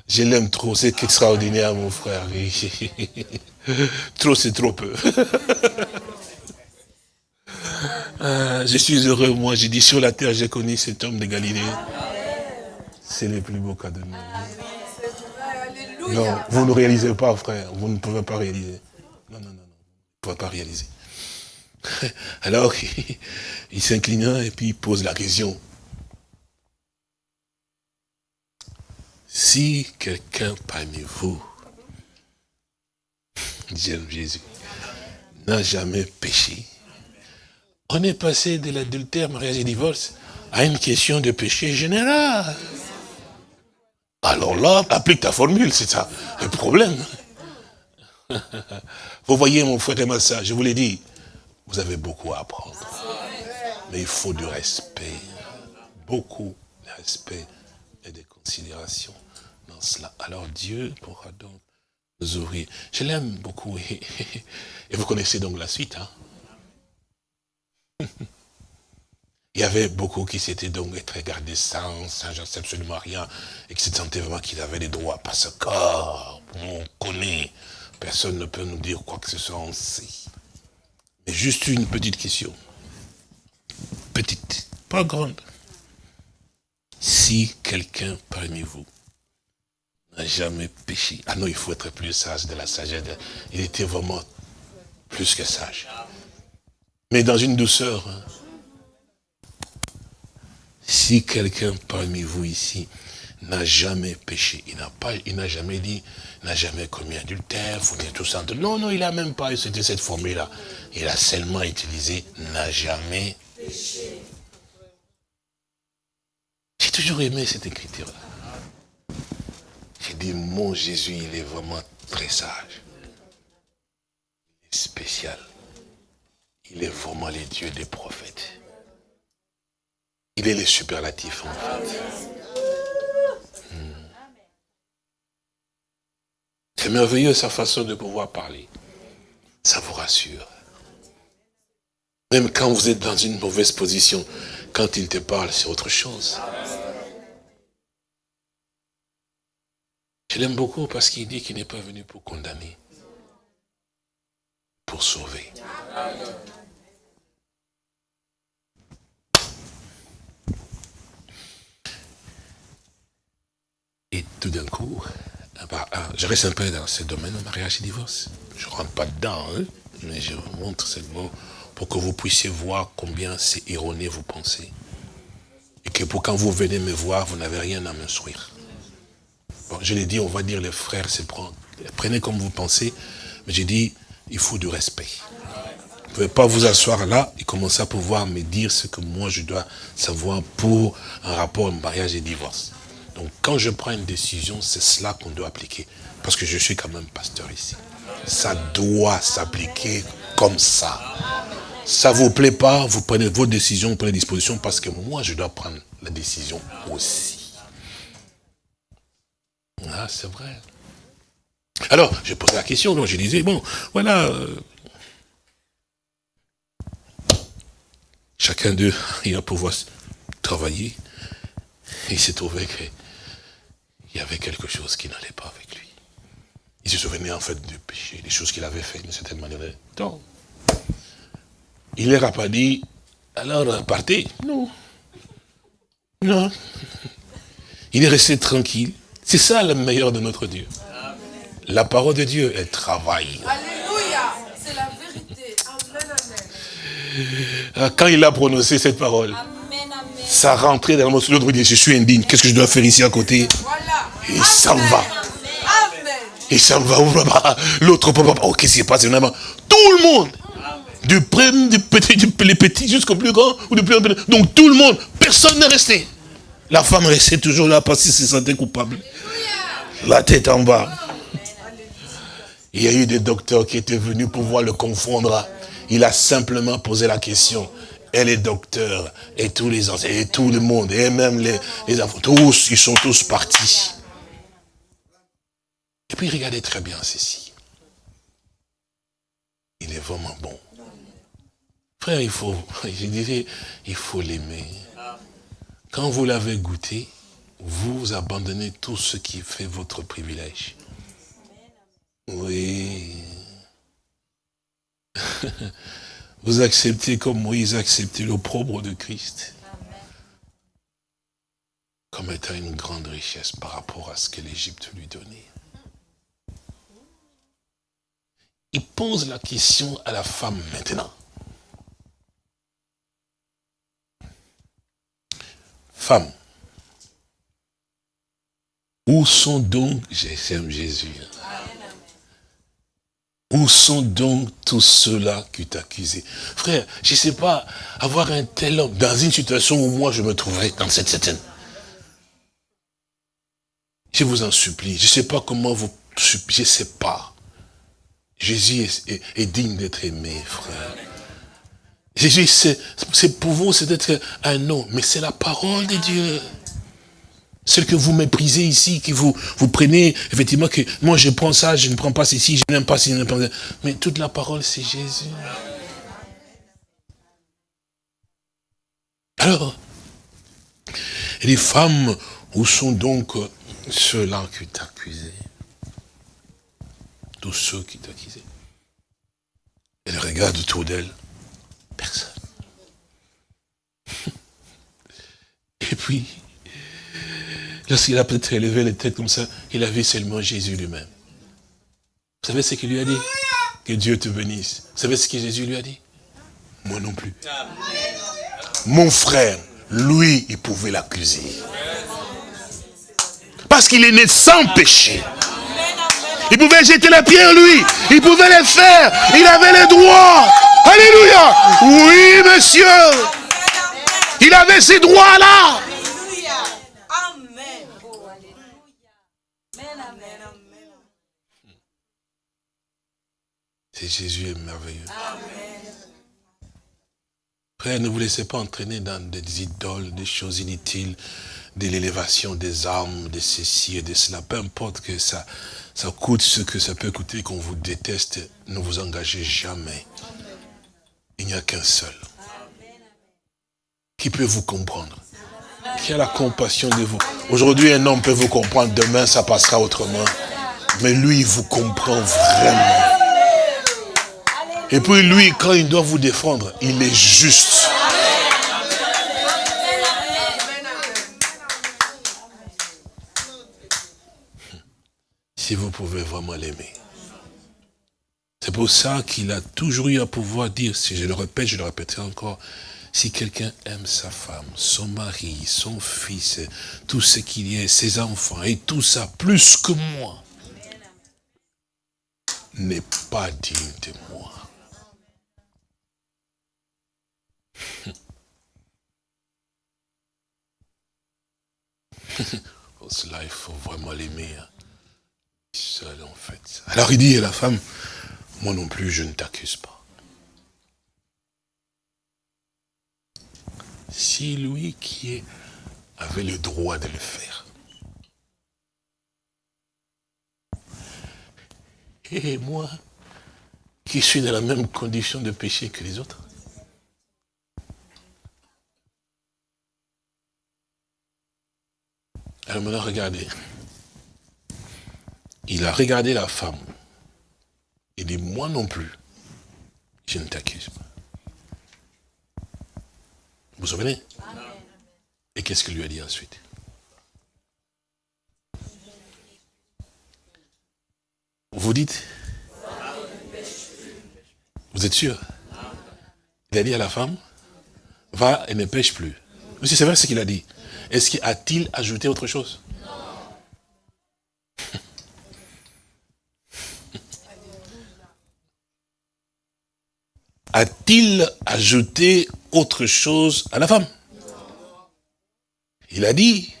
Je l'aime trop, c'est extraordinaire, mon frère. (laughs) trop, c'est trop peu. Ah, (laughs) je suis heureux, moi. J'ai dit, sur la terre, j'ai connu cet homme de Galilée. C'est le plus beau cadeau. Non, vous ne réalisez pas, frère. Vous ne pouvez pas réaliser. Non, non, non, non. Vous ne pouvez pas réaliser. (laughs) Alors, il s'inclina et puis il pose la question. Si quelqu'un parmi vous, (laughs) Jésus, n'a jamais péché, On est passé de l'adultère, mariage et divorce à une question de péché général. Alors là, applique ta formule, c'est ça le problème. (laughs) Vous voyez mon frère et ma soeur, je vous l'ai dit, vous avez beaucoup à apprendre. Mais il faut du respect. Beaucoup de respect et de considération Alors Dieu pourra donc nous ouvrir. Je l'aime beaucoup. Et vous connaissez donc la suite. Hein (laughs) Il y avait beaucoup qui s'étaient donc très gardés sans, sans absolument rien, et qui se sentaient vraiment qu'ils avaient des droits, parce que, on connaît, personne ne peut nous dire quoi que ce soit, on sait. Mais juste une petite question. Petite, pas grande. Si quelqu'un parmi vous jamais péché, ah non, il faut être plus sage de la sagesse, il était vraiment plus que sage. Mais dans une douceur, hein, si quelqu'un parmi vous ici n'a jamais péché, il n'a pas, il n'a jamais dit, n'a jamais commis adultère, faut dire tout ça. Non, non, il n'a même pas utilisé cette formule-là. Il a seulement utilisé n'a jamais péché. J'ai toujours aimé cette écriture-là. J'ai dit, mon Jésus, il est vraiment très sage. Il est spécial. Il est vraiment le Dieu des prophètes. Il est le superlatif en fait. Hmm. C'est merveilleux sa façon de pouvoir parler. Ça vous rassure. Même quand vous êtes dans une mauvaise position, quand il te parle, c'est autre chose. Je l'aime beaucoup parce qu'il dit qu'il n'est pas venu pour condamner, pour sauver. Et tout d'un coup, ah bah, ah, je reste un peu dans ce domaine, mariage et divorce. Je ne rentre pas dedans, hein, mais je vous montre mot pour que vous puissiez voir combien c'est erroné vous pensez. Et que pour quand vous venez me voir, vous n'avez rien à m'instruire. Je l'ai dit, on va dire les frères, prenez comme vous pensez, mais j'ai dit, il faut du respect. Vous ne pouvez pas vous asseoir là et commencer à pouvoir me dire ce que moi je dois savoir pour un rapport mariage et divorce. Donc quand je prends une décision, c'est cela qu'on doit appliquer. Parce que je suis quand même pasteur ici. Ça doit s'appliquer comme ça. Ça ne vous plaît pas, vous prenez vos décisions, vous prenez disposition, parce que moi, je dois prendre la décision aussi. Ah, c'est vrai. Alors, je posé la question, donc je disais, bon, voilà, euh, chacun d'eux, il va pouvoir travailler. Il s'est trouvé que il y avait quelque chose qui n'allait pas avec lui. Il se souvenait en fait du péché, des choses qu'il avait faites d'une certaine manière. Donc, il leur a pas dit, alors partez. Non. Non. Il est resté tranquille. C'est ça le meilleur de notre Dieu. La parole de Dieu, elle travaille. Alléluia. C'est la vérité. Ah, quand il a prononcé cette parole, ça rentrait dans mon l'autre dit, je suis indigne, qu'est-ce que je dois faire ici à côté? Et il s'en va. Il s'en va. L'autre papa, oh, qu'est-ce qui se passe Tout le monde. Du premier, du petit, du petit jusqu'au plus grand, ou du plus grand. Donc tout le monde, personne n'est resté. La femme restait toujours là parce qu'elle se sentait coupable. La tête en bas. Il y a eu des docteurs qui étaient venus pour pouvoir le confondre. Il a simplement posé la question et les docteurs, et tous les anciens, et tout le monde, et même les, les enfants, tous, ils sont tous partis. Et puis regardez très bien ceci. Il est vraiment bon. Frère, il faut, (laughs) je dirais, il faut l'aimer. Quand vous l'avez goûté, vous abandonnez tout ce qui fait votre privilège. Oui. (laughs) Vous acceptez comme Moïse a accepté l'opprobre de Christ. Comme étant une grande richesse par rapport à ce que l'Égypte lui donnait. Il pose la question à la femme maintenant. Femme, où sont donc, j'aime Jésus, Où sont donc tous ceux-là qui t'accusent Frère, je ne sais pas, avoir un tel homme dans une situation où moi je me trouverais dans cette scène. Je vous en supplie, je ne sais pas comment vous je ne sais pas. Jésus est, digne d'être aimé, frère. Jésus, c'est pour vous, c'est d'être un nom, mais c'est la parole de Dieu. Celle que vous méprisez ici, que vous, vous prenez, effectivement, que moi je prends ça, je ne prends pas ceci, je n'aime pas ceci, je n'aime pas Mais toute la parole, c'est Jésus. Alors, les femmes, où sont donc ceux-là qui t'accusent Tous ceux qui t'accusaient. Elle regarde autour d'elle, personne. (laughs) Et puis, Lorsqu'il a peut-être élevé les têtes comme ça, il a vu seulement Jésus lui-même. Vous savez ce qu'il lui a dit? Que Dieu te bénisse. Vous savez ce que Jésus lui a dit? Moi non plus. Mon frère, lui, il pouvait l'accuser. Parce qu'il est né sans péché. Il pouvait jeter la pierre, lui. Il pouvait le faire. Il avait le droit. Alléluia. Oui, monsieur. Il avait ces droits-là. Et Jésus est merveilleux. Frère, ne vous laissez pas entraîner dans des idoles, des choses inutiles, de l'élévation des armes, de ceci et de cela. Peu importe que ça, ça coûte ce que ça peut coûter, qu'on vous déteste, ne vous engagez jamais. Il n'y a qu'un seul. Qui peut vous comprendre Qui a la compassion de vous Aujourd'hui, un homme peut vous comprendre, demain, ça passera autrement. Mais lui, il vous comprend vraiment. Et puis lui, quand il doit vous défendre, il est juste. Si vous pouvez vraiment l'aimer. C'est pour ça qu'il a toujours eu à pouvoir dire, si je le répète, je le répéterai encore, si quelqu'un aime sa femme, son mari, son fils, tout ce qu'il y a, ses enfants et tout ça, plus que moi, n'est pas digne de moi. (laughs) Pour cela, il faut vraiment l'aimer. Hein. Seul, en fait. Alors il dit à la femme, moi non plus, je ne t'accuse pas. Si lui qui avait le droit de le faire, et moi, qui suis dans la même condition de péché que les autres, Alors maintenant, regardez. Il a regardé la femme. Il dit, moi non plus, je ne t'accuse pas. Vous vous souvenez? Et qu'est-ce qu'il lui a dit ensuite? Vous dites? Vous êtes sûr? Il a dit à la femme, va et ne pêche plus. Monsieur, c'est vrai ce qu'il a dit. Est-ce qu'il a-t-il ajouté autre chose? A-t-il ajouté autre chose à la femme? Il a dit,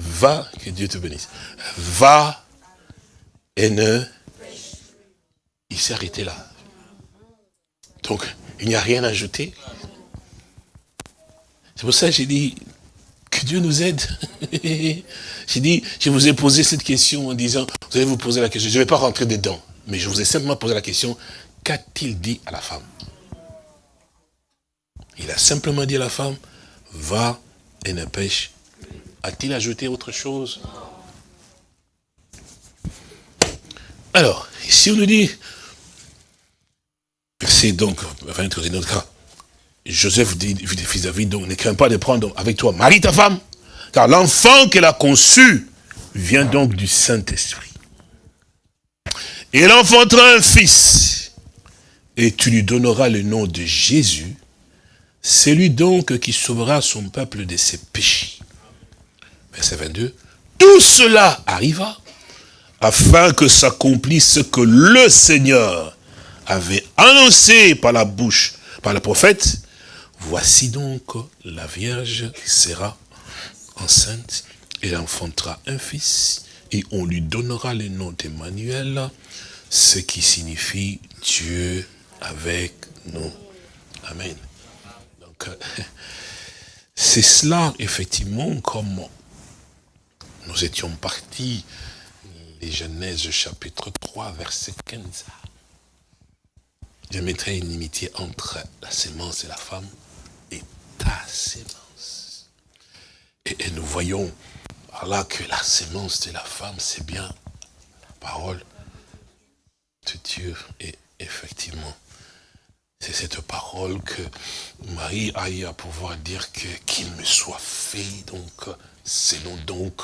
va, que Dieu te bénisse, va et ne... Il s'est arrêté là. Donc, il n'y a rien à ajouter. C'est pour ça que j'ai dit, que Dieu nous aide. (laughs) J'ai dit, je vous ai posé cette question en disant, vous allez vous poser la question, je ne vais pas rentrer dedans, mais je vous ai simplement posé la question, qu'a-t-il dit à la femme? Il a simplement dit à la femme, va et ne pêche. A-t-il ajouté autre chose? Alors, si on nous dit, c'est donc, enfin, notre cas, Joseph dit, David, donc ne crains pas de prendre avec toi Marie ta femme, car l'enfant qu'elle a conçu vient donc du Saint-Esprit. Et elle enfantera un fils, et tu lui donneras le nom de Jésus, c'est lui donc qui sauvera son peuple de ses péchés. Verset 22. Tout cela arriva afin que s'accomplisse ce que le Seigneur avait annoncé par la bouche, par le prophète. Voici donc la Vierge sera enceinte et enfantera un fils et on lui donnera le nom d'Emmanuel, ce qui signifie Dieu avec nous. Amen. Donc, c'est cela, effectivement, comme nous étions partis, les Genèse chapitre 3, verset 15. Je mettrai une inimitié entre la sémence et la femme et ta sémence. Et, et nous voyons là que la sémence de la femme, c'est bien la parole de Dieu. Et effectivement, c'est cette parole que Marie a eu à pouvoir dire qu'il me soit fait, donc, selon donc,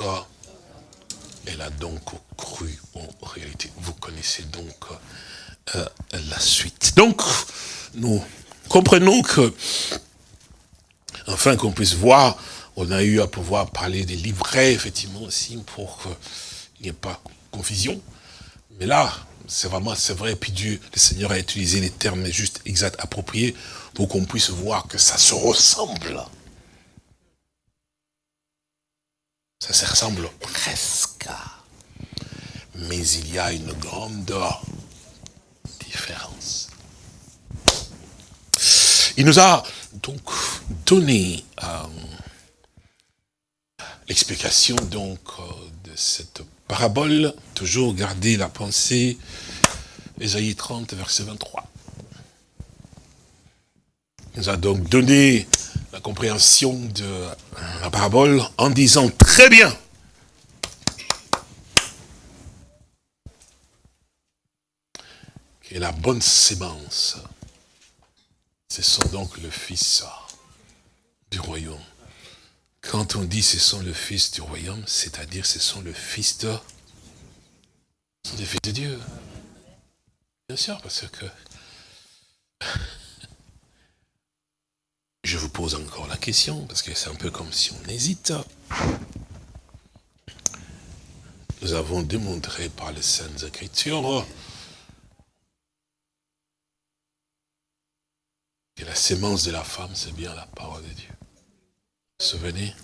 elle a donc cru en réalité. Vous connaissez donc euh, la suite. Donc, nous comprenons que, enfin qu'on puisse voir, on a eu à pouvoir parler des livrets, effectivement, aussi, pour qu'il n'y ait pas confusion. Mais là, c'est vraiment, c'est vrai, puis Dieu, le Seigneur a utilisé les termes juste exacts, appropriés, pour qu'on puisse voir que ça se ressemble. Ça se ressemble presque. Mais il y a une grande différence. Il nous a donc donné euh, l'explication donc euh, de cette parabole, toujours garder la pensée, Ésaïe 30, verset 23. Il nous a donc donné la compréhension de la parabole en disant très bien. que la bonne sémence, ce sont donc le Fils du royaume. Quand on dit ce sont le Fils du royaume, c'est-à-dire ce sont le Fils de... Fils de Dieu. Bien sûr, parce que... (laughs) Je vous pose encore la question, parce que c'est un peu comme si on hésite. Nous avons démontré par les Saintes Écritures que la sémence de la femme, c'est bien la parole de Dieu. Souvenez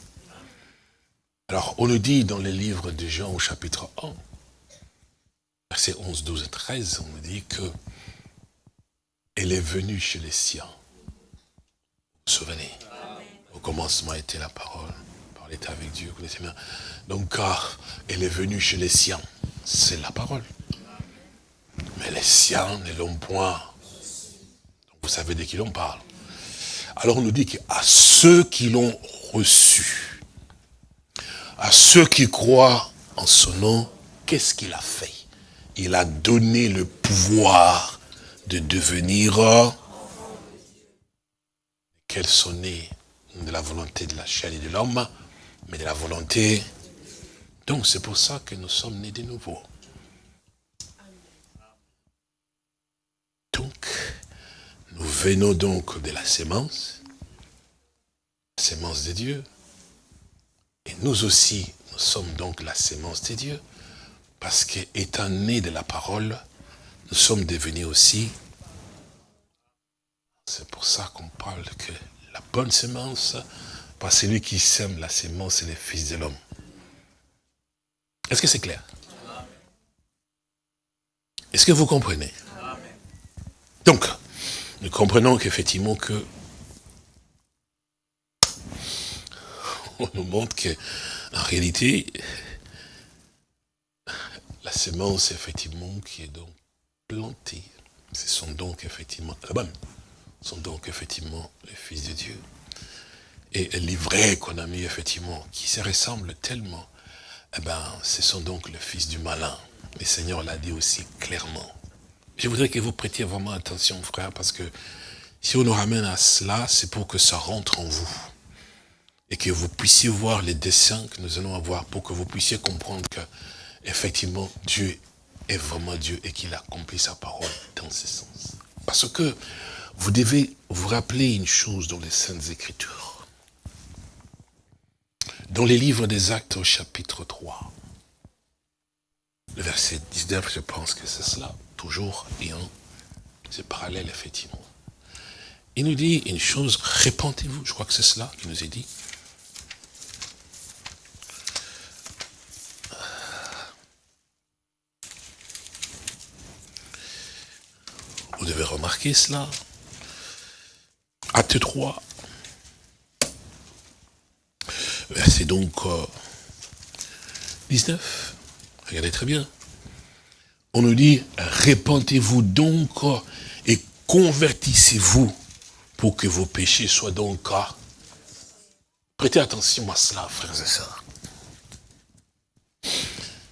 Alors, on nous dit dans les livres de Jean au chapitre 1, versets 11, 12 et 13, on nous dit que elle est venue chez les siens. Souvenez? Au commencement était la parole. La parole avec Dieu, vous connaissez bien. Donc, car elle est venue chez les siens, c'est la parole. Mais les siens ne l'ont point. Vous savez de qui l'on parle. Alors on nous dit qu'à ceux qui l'ont reçu, à ceux qui croient en son nom, qu'est-ce qu'il a fait? Il a donné le pouvoir de devenir qu'elles sont nées de la volonté de la chair et de l'homme, mais de la volonté. Donc c'est pour ça que nous sommes nés de nouveau. Donc, nous venons donc de la sémence, sémence de Dieu. Et nous aussi, nous sommes donc la sémence de Dieu. Parce qu'étant nés de la parole, nous sommes devenus aussi. C'est pour ça qu'on parle que la bonne sémence, pas celui qui sème la sémence, c'est le Fils de l'homme. Est-ce que c'est clair? Est-ce que vous comprenez? Donc, nous comprenons qu'effectivement que on nous montre qu'en réalité, la sémence, effectivement, qui est donc plantée, ce sont donc effectivement, bonne, sont donc effectivement les fils de Dieu. Et l'ivraie qu'on a mis, effectivement, qui se ressemble tellement, eh ben, ce sont donc les fils du malin. Le Seigneur l'a dit aussi clairement. Je voudrais que vous prêtiez vraiment attention, frère, parce que si on nous ramène à cela, c'est pour que ça rentre en vous. Et que vous puissiez voir les dessins que nous allons avoir, pour que vous puissiez comprendre que, effectivement, Dieu est vraiment Dieu et qu'il accomplit sa parole dans ce sens. Parce que vous devez vous rappeler une chose dans les Saintes Écritures. Dans les livres des Actes au chapitre 3, le verset 19, je pense que c'est cela, toujours ayant c'est parallèle, effectivement. Il nous dit une chose, répentez-vous, je crois que c'est cela qu'il nous est dit. Vous devez remarquer cela? Acte 3. Verset donc 19. Euh, Regardez très bien. On nous dit, répentez-vous donc et convertissez-vous pour que vos péchés soient donc... Prêtez attention à cela, frères et sœurs.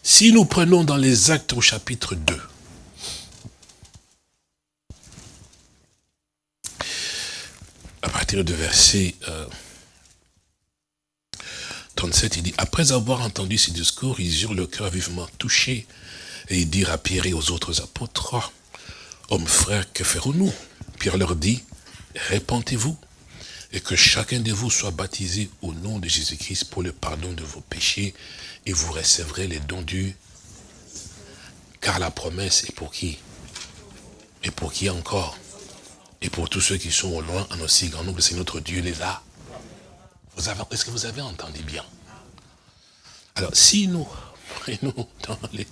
Si nous prenons dans les actes au chapitre 2, à partir de verset 37, euh, il dit, après avoir entendu ces discours, ils eurent le cœur vivement touché et ils dirent à Pierre et aux autres apôtres, hommes frères, que ferons-nous? Pierre leur dit, répentez-vous et que chacun de vous soit baptisé au nom de Jésus-Christ pour le pardon de vos péchés et vous recevrez les dons du... Car la promesse est pour qui? Et pour qui encore? Et pour tous ceux qui sont au loin, en aussi grand nombre, c'est notre Dieu les a. Est-ce que vous avez entendu bien? Alors, si nous prenons dans les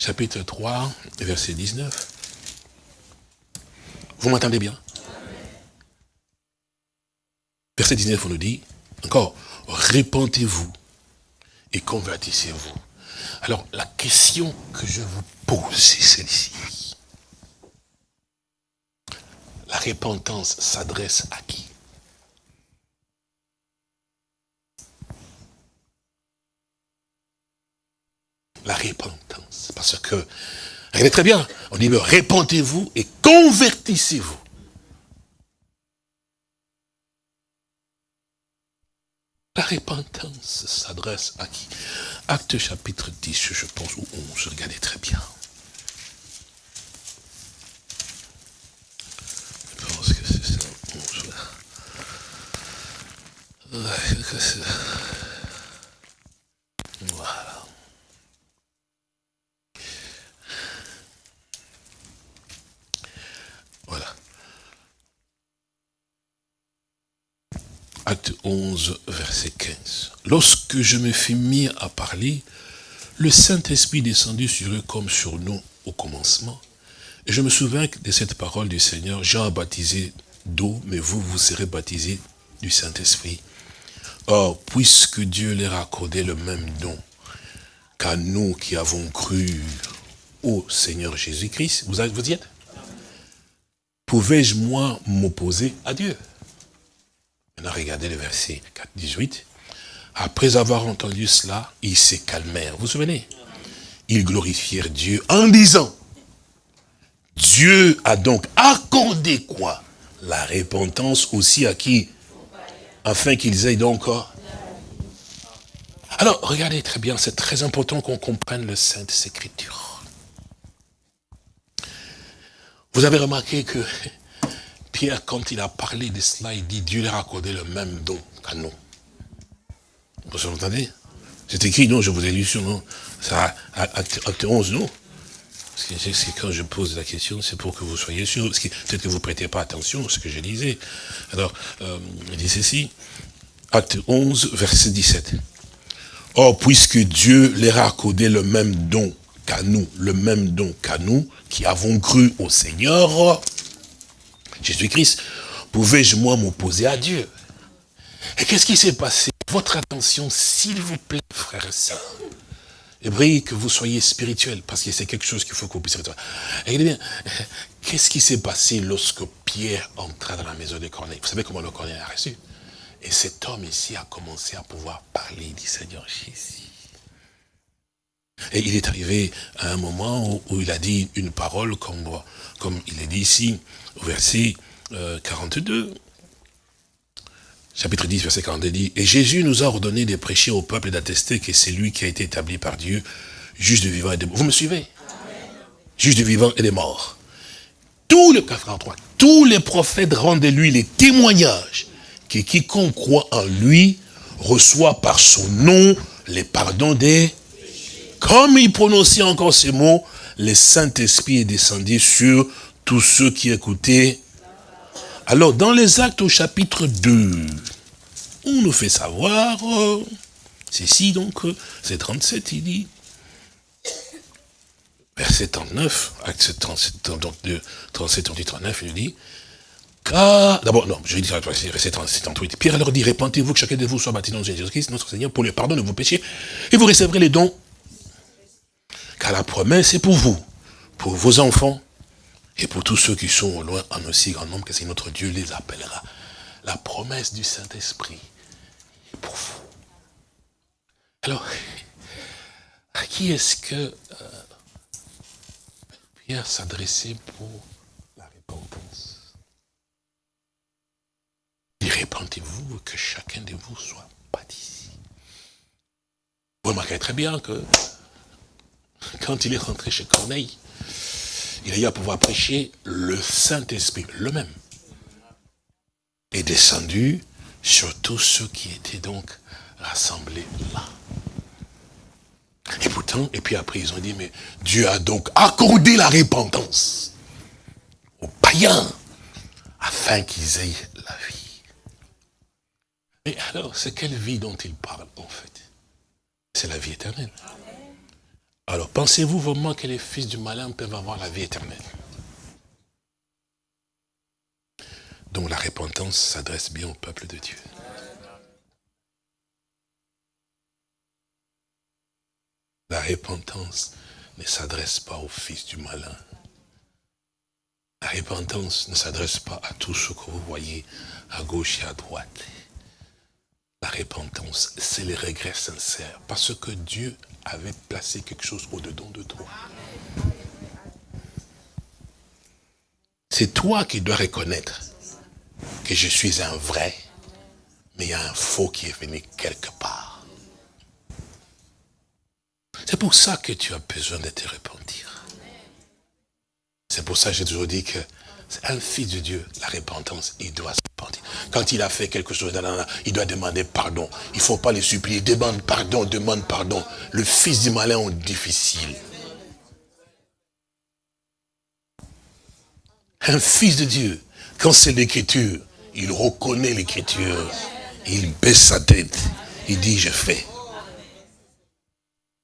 chapitre 3, verset 19, vous m'entendez bien? Verset 19, on nous dit, encore, répentez-vous et convertissez-vous. Alors, la question que je vous pose, c'est celle-ci. La repentance s'adresse à qui? La repentance. Parce que Regardez très bien. On dit, répentez-vous et convertissez-vous. La repentance s'adresse à qui? Acte chapitre 10, je pense, ou 11, regardez très bien. Pense que c'est ça, 11. Voilà. Acte 11, verset 15. Lorsque je me fus mis à parler, le Saint-Esprit descendit sur eux comme sur nous au commencement. Je me souviens de cette parole du Seigneur, Jean a baptisé d'eau, mais vous, vous serez baptisés du Saint-Esprit. Or, puisque Dieu leur a accordé le même don qu'à nous qui avons cru au Seigneur Jésus-Christ, vous, vous y êtes? Pouvais-je, moi, m'opposer à Dieu? Maintenant, regardez le verset 4, 18. Après avoir entendu cela, ils se calmèrent. Vous vous souvenez? Ils glorifièrent Dieu en disant, Dieu a donc accordé quoi? La repentance aussi à qui? Afin qu'ils aient donc... Alors, regardez très bien, c'est très important qu'on comprenne le Sainte Écriture. Vous avez remarqué que (laughs) Pierre, quand il a parlé de cela, il dit Dieu leur a accordé le même don qu'à nous. Vous entendez? C'est écrit, non, je vous ai lu sur non Ça, acte, 11, non? Quand je pose la question, c'est pour que vous soyez sûr. Peut-être que vous ne prêtez pas attention à ce que je disais. Alors, euh, il dit ceci. Acte 11, verset 17. Or, puisque Dieu leur a accordé le même don qu'à nous, le même don qu'à nous, qui avons cru au Seigneur, Jésus-Christ, pouvais-je moi m'opposer à Dieu? Et qu'est-ce qui s'est passé? Votre attention, s'il vous plaît, frères et sœurs. Et que vous soyez spirituel, parce que c'est quelque chose qu'il faut que vous puissiez Regardez bien, qu'est-ce qui s'est passé lorsque Pierre entra dans la maison de Corneille Vous savez comment le Corneille a reçu? Et cet homme ici a commencé à pouvoir parler du Seigneur Jésus. Et il est arrivé à un moment où, il a dit une parole comme, comme il est dit ici, au verset 42. Chapitre 10, verset 42 dit, « Et Jésus nous a ordonné de prêcher au peuple et d'attester que c'est lui qui a été établi par Dieu, juge de vivants et de morts. Vous me suivez? Juge de vivants et des morts. Tous les, tous les prophètes rendent de lui les témoignages que quiconque croit en lui reçoit par son nom les pardons des Comme il prononçait encore ces mots, le Saint-Esprit est descendu sur tous ceux qui écoutaient. Alors, dans les actes au chapitre 2, on nous fait savoir, euh, ceci donc, euh, c'est 37, il dit, verset 39, acte 37, 37, 39, il dit, car, d'abord, non, je vais dire, verset 38, Pierre leur dit, répentez-vous que chacun de vous soit baptisé dans Jésus-Christ, notre Seigneur, pour le pardon de vos péchés, et vous recevrez les dons. Car la promesse est pour vous, pour vos enfants, et pour tous ceux qui sont au loin en aussi grand nombre que c'est notre Dieu les appellera. La promesse du Saint-Esprit est pour vous. Alors, à qui est-ce que euh, Pierre s'adressait pour la repentance Il répentez-vous que chacun de vous soit baptisé. Vous remarquez très bien que quand il est rentré chez Corneille, il a eu à pouvoir prêcher le Saint-Esprit, le même, est descendu sur tous ceux qui étaient donc rassemblés là. Et pourtant, et puis après ils ont dit, mais Dieu a donc accordé la repentance aux païens afin qu'ils aient la vie. Et alors, c'est quelle vie dont il parle en fait? C'est la vie éternelle. Alors, pensez-vous vraiment que les fils du malin peuvent avoir la vie éternelle? Donc la repentance s'adresse bien au peuple de Dieu. La repentance ne s'adresse pas aux fils du malin. La repentance ne s'adresse pas à tous ceux que vous voyez à gauche et à droite. La repentance, c'est le regret sincère. Parce que Dieu avait placé quelque chose au-dedans de toi. C'est toi qui dois reconnaître que je suis un vrai, mais il y a un faux qui est venu quelque part. C'est pour ça que tu as besoin de te repentir. C'est pour ça que j'ai toujours dit que un fils de Dieu, la repentance, il doit se repentir. Quand il a fait quelque chose, il doit demander pardon. Il ne faut pas les supplier. Demande pardon, demande pardon. Le fils du malin est difficile. Un fils de Dieu, quand c'est l'écriture, il reconnaît l'écriture. Il baisse sa tête. Il dit, je fais.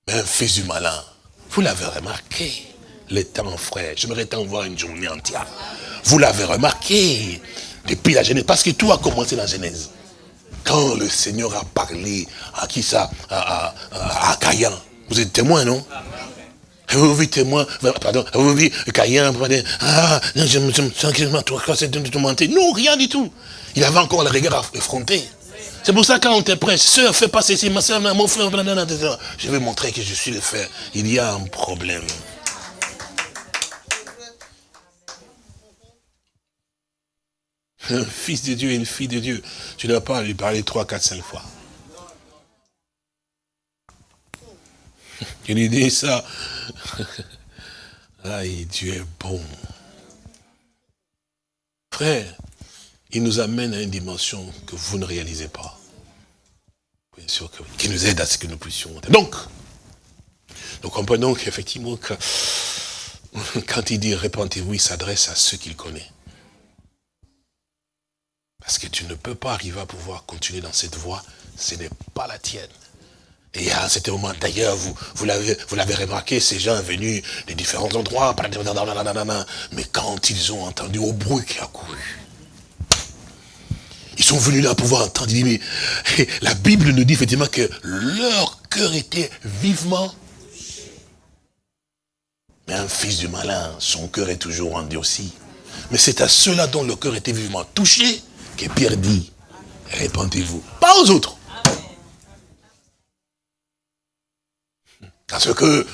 Un fils du malin, vous l'avez remarqué, les temps frère, j'aimerais t'en voir une journée entière. Vous l'avez remarqué depuis la Genèse, parce que tout a commencé dans la Genèse. Quand le Seigneur a parlé à qui ça À, à, Caïn. Vous êtes témoin, non vous avez témoin, pardon, vous avez Caïn, ah, je me sens que je Non, rien du tout. Il avait encore le regard effronté. C'est pour ça quand on te prêche, soeur, fais pas ceci, ma soeur, mon frère, je vais montrer que je suis le frère. Il y a un problème. Un (laughs) fils de Dieu et une fille de Dieu, tu ne vas pas lui parler trois, quatre, cinq fois. Je lui dis ça? (laughs) Aïe, Dieu est bon. Frère, il nous amène à une dimension que vous ne réalisez pas. Bien sûr, que, qui nous aide à ce que nous puissions. Donc, nous comprenons qu'effectivement, que, (laughs) quand il dit répentez-vous, il s'adresse à ceux qu'il connaît. Parce que tu ne peux pas arriver à pouvoir continuer dans cette voie, ce n'est pas la tienne. Et à cet moment, d'ailleurs, vous, vous l'avez remarqué, ces gens venus de différents endroits, mais quand ils ont entendu au bruit qui a couru, ils sont venus là pouvoir entendre, mais la Bible nous dit effectivement que leur cœur était vivement mais un fils du malin, son cœur est toujours rendu aussi. Mais c'est à ceux-là dont le cœur était vivement touché que Pierre dit, répentez-vous. Pas aux autres. Parce que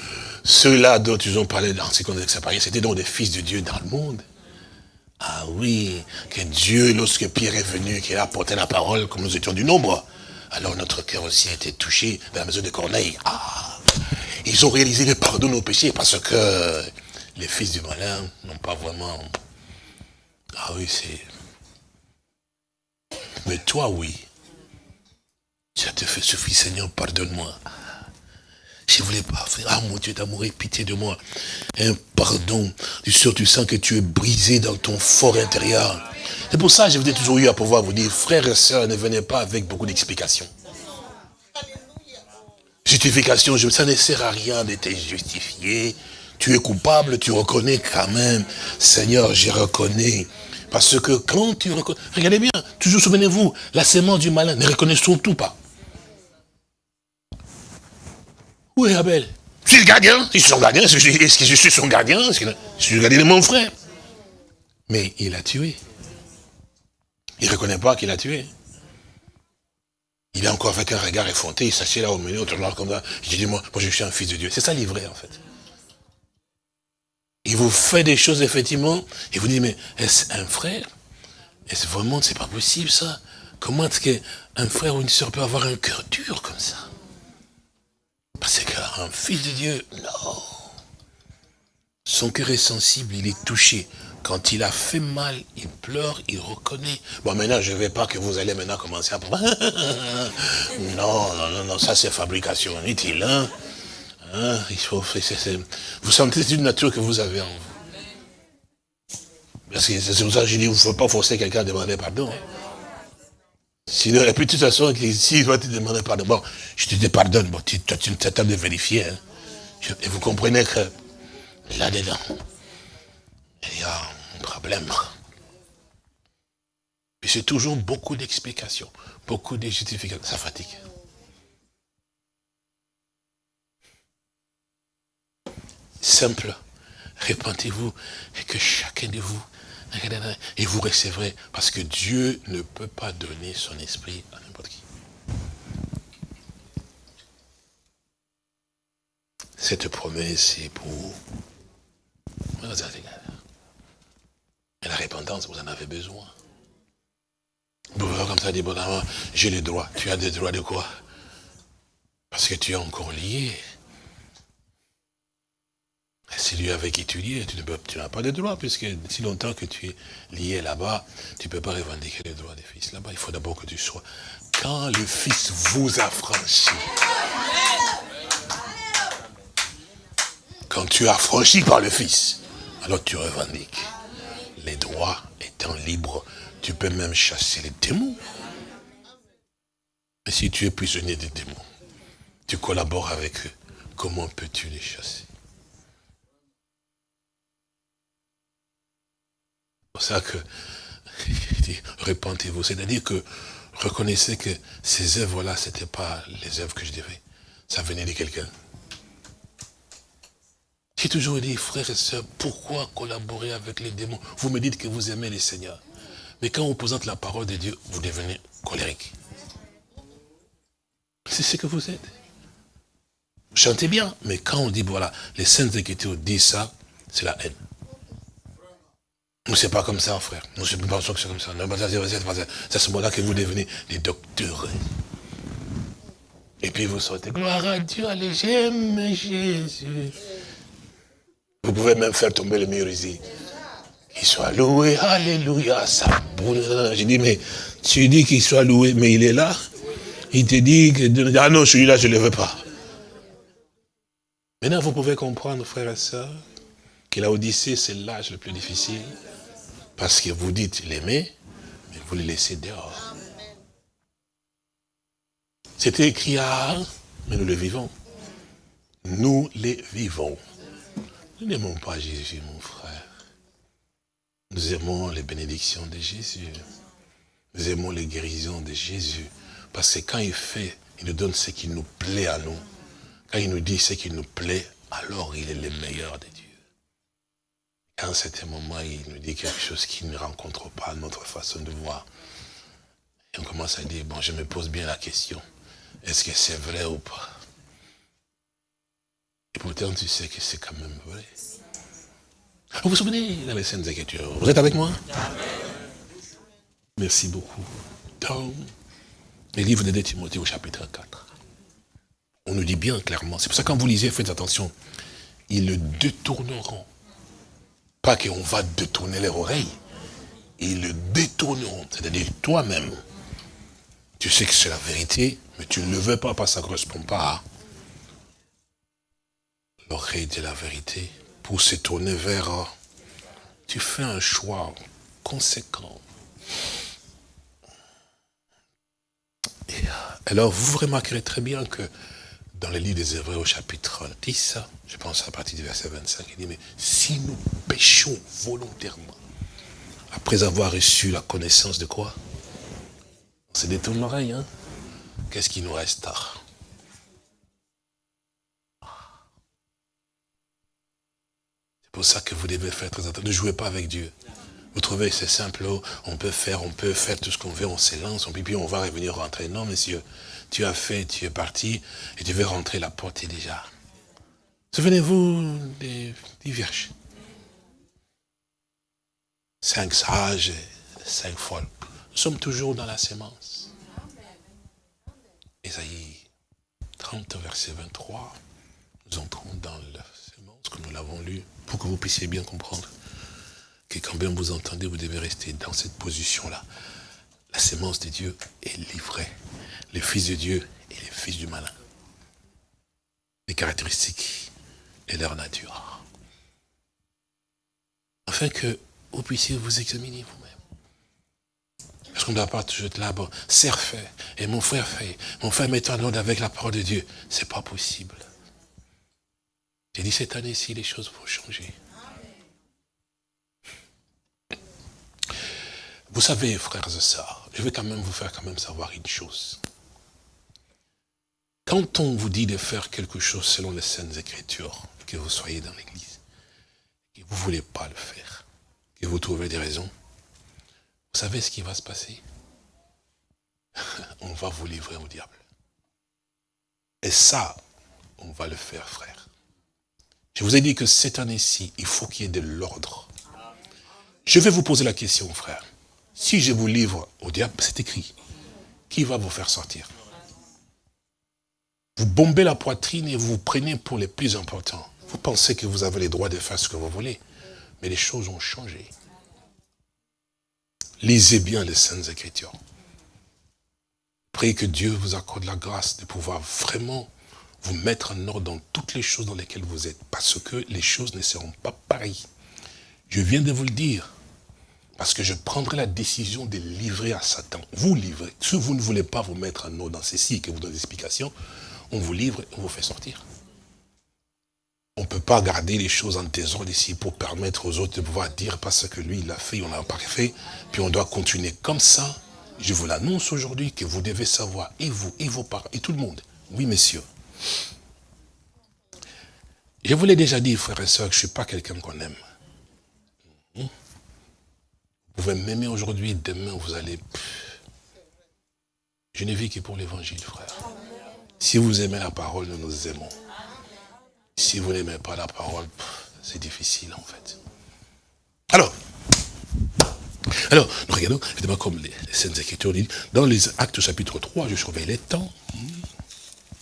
ceux-là dont ils ont parlé dans ces contextes c'était donc des fils de Dieu dans le monde. Ah oui, que Dieu, lorsque Pierre est venu, qu'il a apporté la parole, comme nous étions du nombre, alors notre cœur aussi a été touché dans la maison de Corneille. Ah, ils ont réalisé le pardon de nos péchés parce que les fils du malin n'ont pas vraiment... Ah oui, c'est... Mais toi, oui. Ça te fait suffire, Seigneur, pardonne-moi. je ne voulais pas faire. Ah mon Dieu d'amour, pitié de moi. Un pardon. Tu sûr, tu sens que tu es brisé dans ton fort intérieur. C'est pour ça que je vous ai toujours eu à pouvoir vous dire, frères et sœurs, ne venez pas avec beaucoup d'explications. Justification, ça ne sert à rien de te justifier. Tu es coupable, tu reconnais quand même. Seigneur, je reconnais. Parce que quand tu reconnais... Regardez bien, toujours souvenez-vous, la sémence du malin, ne reconnaît surtout pas. Où est Abel? Je suis le gardien. Je suis son gardien. Est-ce que je suis son gardien Je suis le gardien de mon frère? Mais il a tué. Il ne reconnaît pas qu'il a tué. Il est encore avec un regard effronté, il s'assied là au milieu, au comme ça. Je dis, moi, moi, je suis un fils de Dieu. C'est ça livré, en fait. Il vous fait des choses, effectivement, et vous dites, mais est-ce un frère? Est-ce vraiment, c'est pas possible, ça? Comment est-ce qu'un frère ou une soeur peut avoir un cœur dur comme ça? Parce qu'un fils de Dieu, non. Son cœur est sensible, il est touché. Quand il a fait mal, il pleure, il reconnaît. Bon, maintenant, je ne vais pas que vous allez maintenant commencer à... (laughs) non, non, non, non, ça c'est fabrication inutile. Hein? Faut, vous sentez une nature que vous avez en vous. Parce que c'est pour ça que je dis, il ne faut pas forcer quelqu'un à demander pardon. Sinon, et puis de toute façon, s'il doit te demander pardon, bon, je te pardonne, bon, tu, tu es de vérifier. Hein? Et vous comprenez que là-dedans, il y a un problème. Et c'est toujours beaucoup d'explications, beaucoup de justifications. Ça fatigue. Simple. Répentez-vous et que chacun de vous, et vous recevrez, parce que Dieu ne peut pas donner son esprit à n'importe qui. Cette promesse est pour et la repentance, vous en avez besoin. Vous pouvez comme ça dire, bon, j'ai les droits. Tu as des droits de quoi? Parce que tu es encore lié. C'est lui avec qui tu es n'as pas de droits, puisque si longtemps que tu es lié là-bas, tu ne peux pas revendiquer les droits des fils. Là-bas, il faut d'abord que tu sois. Quand le Fils vous a franchi, quand tu as franchi par le Fils, alors tu revendiques les droits étant libres, tu peux même chasser les démons. Mais si tu es prisonnier des démons, tu collabores avec eux, comment peux-tu les chasser? Pour ça que, (laughs) repentez-vous, c'est-à-dire que reconnaissez que ces œuvres-là, ce n'étaient pas les œuvres que je devais. Ça venait de quelqu'un. J'ai toujours dit, frères et sœurs, pourquoi collaborer avec les démons? Vous me dites que vous aimez les seigneurs. Mais quand on présente la parole de Dieu, vous devenez colérique. C'est ce que vous êtes. Chantez bien, mais quand on dit, voilà, les saintes écritures disent ça, c'est la haine. C'est pas comme ça, frère. Nous, ne pensons que c'est comme ça. C'est à ce moment-là que vous devenez des docteurs. Et puis vous sortez, gloire à Dieu, allez, j'aime Jésus. Vous pouvez même faire tomber le mur ici. Qu'il soit loué, alléluia, ça J'ai dit, mais tu dis qu'il soit loué, mais il est là. Il te dit que, ah non, celui-là, je ne le veux pas. Maintenant, vous pouvez comprendre, frères et sœurs, que la Odyssée, c'est l'âge le plus difficile. Parce que vous dites l'aimer, mais vous le laissez dehors. C'était écrit à mais nous le vivons. Nous les vivons. Nous n'aimons pas Jésus, mon frère. Nous aimons les bénédictions de Jésus. Nous aimons les guérisons de Jésus. Parce que quand il fait, il nous donne ce qui nous plaît à nous. Quand il nous dit ce qui nous plaît, alors il est le meilleur des dieux. Quand c'est un moment, il nous dit quelque chose qui ne rencontre pas notre façon de voir. Et on commence à dire, bon, je me pose bien la question. Est-ce que c'est vrai ou pas? Et pourtant, tu sais que c'est quand même vrai. Vous vous souvenez dans les scènes Écritures Vous êtes avec moi? Merci beaucoup. Dans les livres de Timothée au chapitre 4, on nous dit bien clairement, c'est pour ça que quand vous lisez, faites attention, ils le détourneront. Pas qu'on va détourner leur oreille, ils le détourneront. C'est-à-dire toi-même, tu sais que c'est la vérité, mais tu ne le veux pas parce que ça ne correspond pas à l'oreille de la vérité pour se tourner vers... Tu fais un choix conséquent. Euh, alors, vous remarquerez très bien que dans le livre des Hébreux au chapitre 10, je pense à partir du verset 25, il dit, mais si nous péchons volontairement, après avoir reçu la connaissance de quoi? On se détourne l'oreille, hein? Qu'est-ce qui nous reste? C'est pour ça que vous devez faire très attention. Ne jouez pas avec Dieu. Vous trouvez c'est simple, oh, on peut faire, on peut faire tout ce qu'on veut, on s'élance, on puis on va revenir rentrer. Non, monsieur, tu as fait, tu es parti, et tu veux rentrer, la porte est déjà. Souvenez-vous des, vierges. Cinq sages, cinq folles. Nous sommes toujours dans la sémence. Ésaïe 30, verset 23. Nous entrons dans la sémence, comme nous l'avons lu, pour que vous puissiez bien comprendre que quand bien vous entendez, vous devez rester dans cette position-là. La sémence de Dieu est livrée. Les fils de Dieu et les fils du malin. Les caractéristiques et leur nature. Afin que vous puissiez vous examiner vous-même. Parce qu'on ne doit pas toujours être là, bon, serre fait, et mon frère fait, mon frère met en ordre avec la parole de Dieu. C'est pas possible. J'ai dit cette année-ci, les choses vont changer. Vous savez, frères et sœurs, je vais quand même vous faire quand même savoir une chose. Quand on vous dit de faire quelque chose selon les Saintes Écritures, que vous soyez dans l'église, et que vous ne voulez pas le faire, que vous trouvez des raisons, vous savez ce qui va se passer? (laughs) On va vous livrer au diable. Et ça, on va le faire, frère. Je vous ai dit que cette année-ci, il faut qu'il y ait de l'ordre. Je vais vous poser la question, frère. Si je vous livre au diable, c'est écrit. Qui va vous faire sortir? Vous bombez la poitrine et vous vous prenez pour les plus importants. Vous pensez que vous avez les droits de faire ce que vous voulez. Mais les choses ont changé. Lisez bien les Saintes Écritures. Priez que Dieu vous accorde la grâce de pouvoir vraiment vous mettre en ordre dans toutes les choses dans lesquelles vous êtes. Parce que les choses ne seront pas pareilles. Je viens de vous le dire. Parce que je prendrai la décision de livrer à Satan. Vous livrez. Si vous ne voulez pas vous mettre en ordre dans ceci que vous donnez des explications, on vous livre et on vous fait sortir. On ne peut pas garder les choses en désordre ici pour permettre aux autres de pouvoir dire parce que lui, il l'a fait, on l'a pas fait, puis on doit continuer comme ça. Je vous l'annonce aujourd'hui que vous devez savoir, et vous, et vos parents, et tout le monde. Oui, messieurs. Je vous l'ai déjà dit, frères et sœurs, que je ne suis pas quelqu'un qu'on aime. Vous pouvez m'aimer aujourd'hui, demain vous allez... Je ne vis que pour l'évangile, frère. Si vous aimez la parole, nous nous aimons. Si vous n'aimez pas la parole, c'est difficile en fait. Alors, alors, nous regardons, évidemment, comme les, les Saintes Écritures disent, dans les actes chapitre 3, je surveille les temps.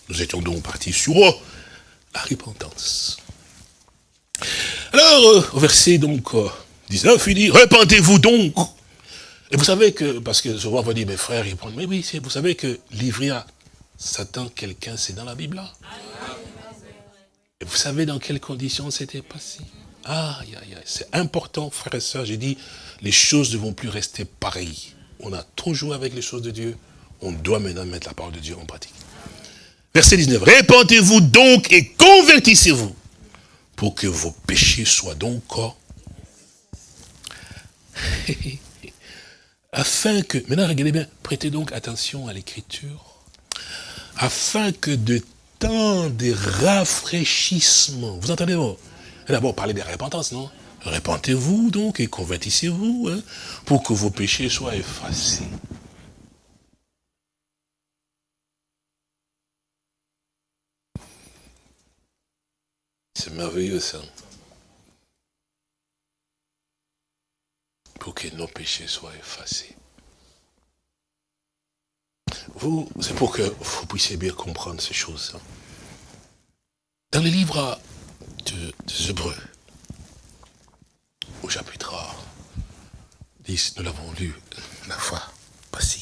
Nous étions donc partis sur oh, la repentance. Alors, euh, au verset donc euh, 19, il dit, repentez-vous donc. Et vous savez que, parce que souvent on va dire, mes frères, ils prennent, mais oui, vous savez que livrer à Satan quelqu'un, c'est dans la Bible là. Et vous savez dans quelles conditions c'était passé? Aïe, c'est important, frères et sœurs, j'ai dit, les choses ne vont plus rester pareilles. On a trop joué avec les choses de Dieu, on doit maintenant mettre la parole de Dieu en pratique. Verset 19, répentez-vous donc et convertissez-vous, pour que vos péchés soient donc (laughs) afin que, maintenant regardez bien, prêtez donc attention à l'écriture, afin que de temps de rafraîchissement, vous entendez vous D'abord parler de repentance, non? Repentez-vous donc et convertissez-vous, hein, pour que vos péchés soient effacés. C'est merveilleux ça. Pour que nos péchés soient effacés. Vous, c'est pour que vous puissiez bien comprendre ces choses. Dans le livre de, des Hébreux, au chapitre 10, nous l'avons lu la fois passée.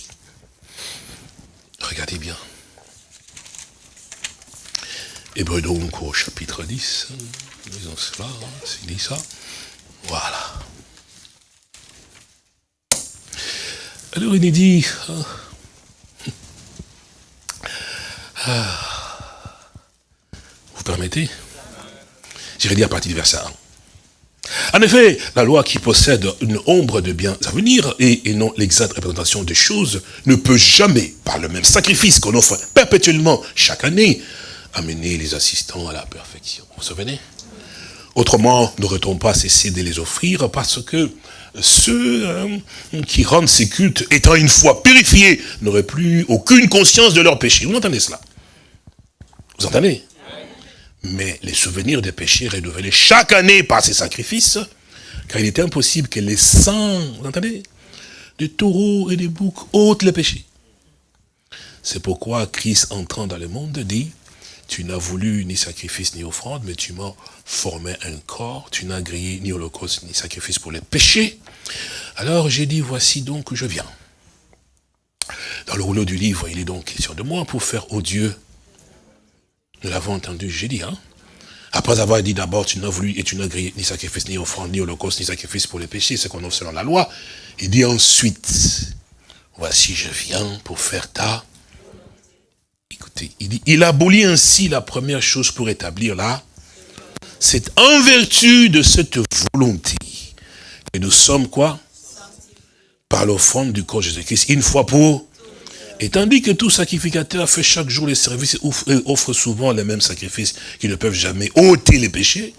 Regardez bien. Hébreu donc au chapitre 10. Disons cela, hein, c'est dit ça. Voilà. Alors il dit, hein, ah, vous permettez? J'irai dire à partir du verset 1. En effet, la loi qui possède une ombre de biens à venir et, et non l'exacte représentation des choses ne peut jamais, par le même sacrifice qu'on offre perpétuellement chaque année, amener les assistants à la perfection. Vous vous souvenez? Autrement, n'aurait-on pas cessé de les offrir parce que ceux hein, qui rendent ces cultes, étant une fois purifiés, n'auraient plus aucune conscience de leur péché. Vous entendez cela? Vous entendez? Mais les souvenirs des péchés renouvelés chaque année par ces sacrifices, car il était impossible que les sangs, vous entendez, des taureaux et des boucs ôtent les péchés. C'est pourquoi Christ entrant dans le monde dit, tu n'as voulu ni sacrifice ni offrande, mais tu m'as formé un corps, tu n'as grillé ni holocauste ni sacrifice pour les péchés. Alors j'ai dit, voici donc que je viens. Dans le rouleau du livre, il est donc question de moi pour faire au Dieu. Nous l'avons entendu, j'ai dit, hein. Après avoir dit d'abord, tu n'as voulu et tu n'as grillé ni sacrifice, ni offrande, ni holocauste, ni sacrifice pour les péchés, c'est qu'on offre selon la loi. Il dit ensuite, voici je viens pour faire ta Écoutez, il abolit ainsi la première chose pour établir là. C'est en vertu de cette volonté que nous sommes quoi? Par l'offrande du corps Jésus-Christ, une fois pour... Et tandis que tout sacrificateur fait chaque jour les services et offre souvent les mêmes sacrifices qui ne peuvent jamais ôter les péchés,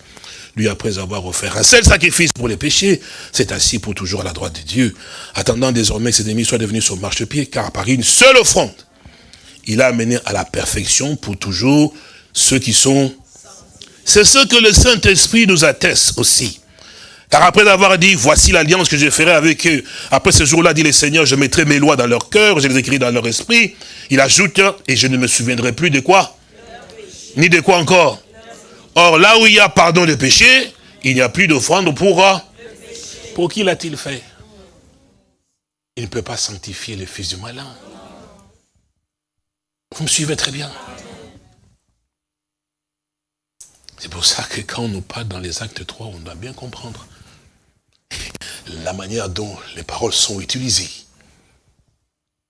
lui, après avoir offert un seul sacrifice pour les péchés, c'est assis pour toujours à la droite de Dieu, attendant désormais que ses ennemis soient devenus son marchepied, car par une seule offrande, il a amené à la perfection pour toujours ceux qui sont... C'est ce que le Saint-Esprit nous atteste aussi. Car après avoir dit, voici l'alliance que je ferai avec eux, après ce jour-là, dit le Seigneur, je mettrai mes lois dans leur cœur, je les écrirai dans leur esprit. Il ajoute, et je ne me souviendrai plus de quoi? Ni de quoi encore? Or, là où il y a pardon de péché, il n'y a plus d'offrande pour... Pour qui l'a-t-il fait? Il ne peut pas sanctifier le fils du malin. Vous me suivez très bien. C'est pour ça que quand on nous parle dans les actes 3, on doit bien comprendre la manière dont les paroles sont utilisées,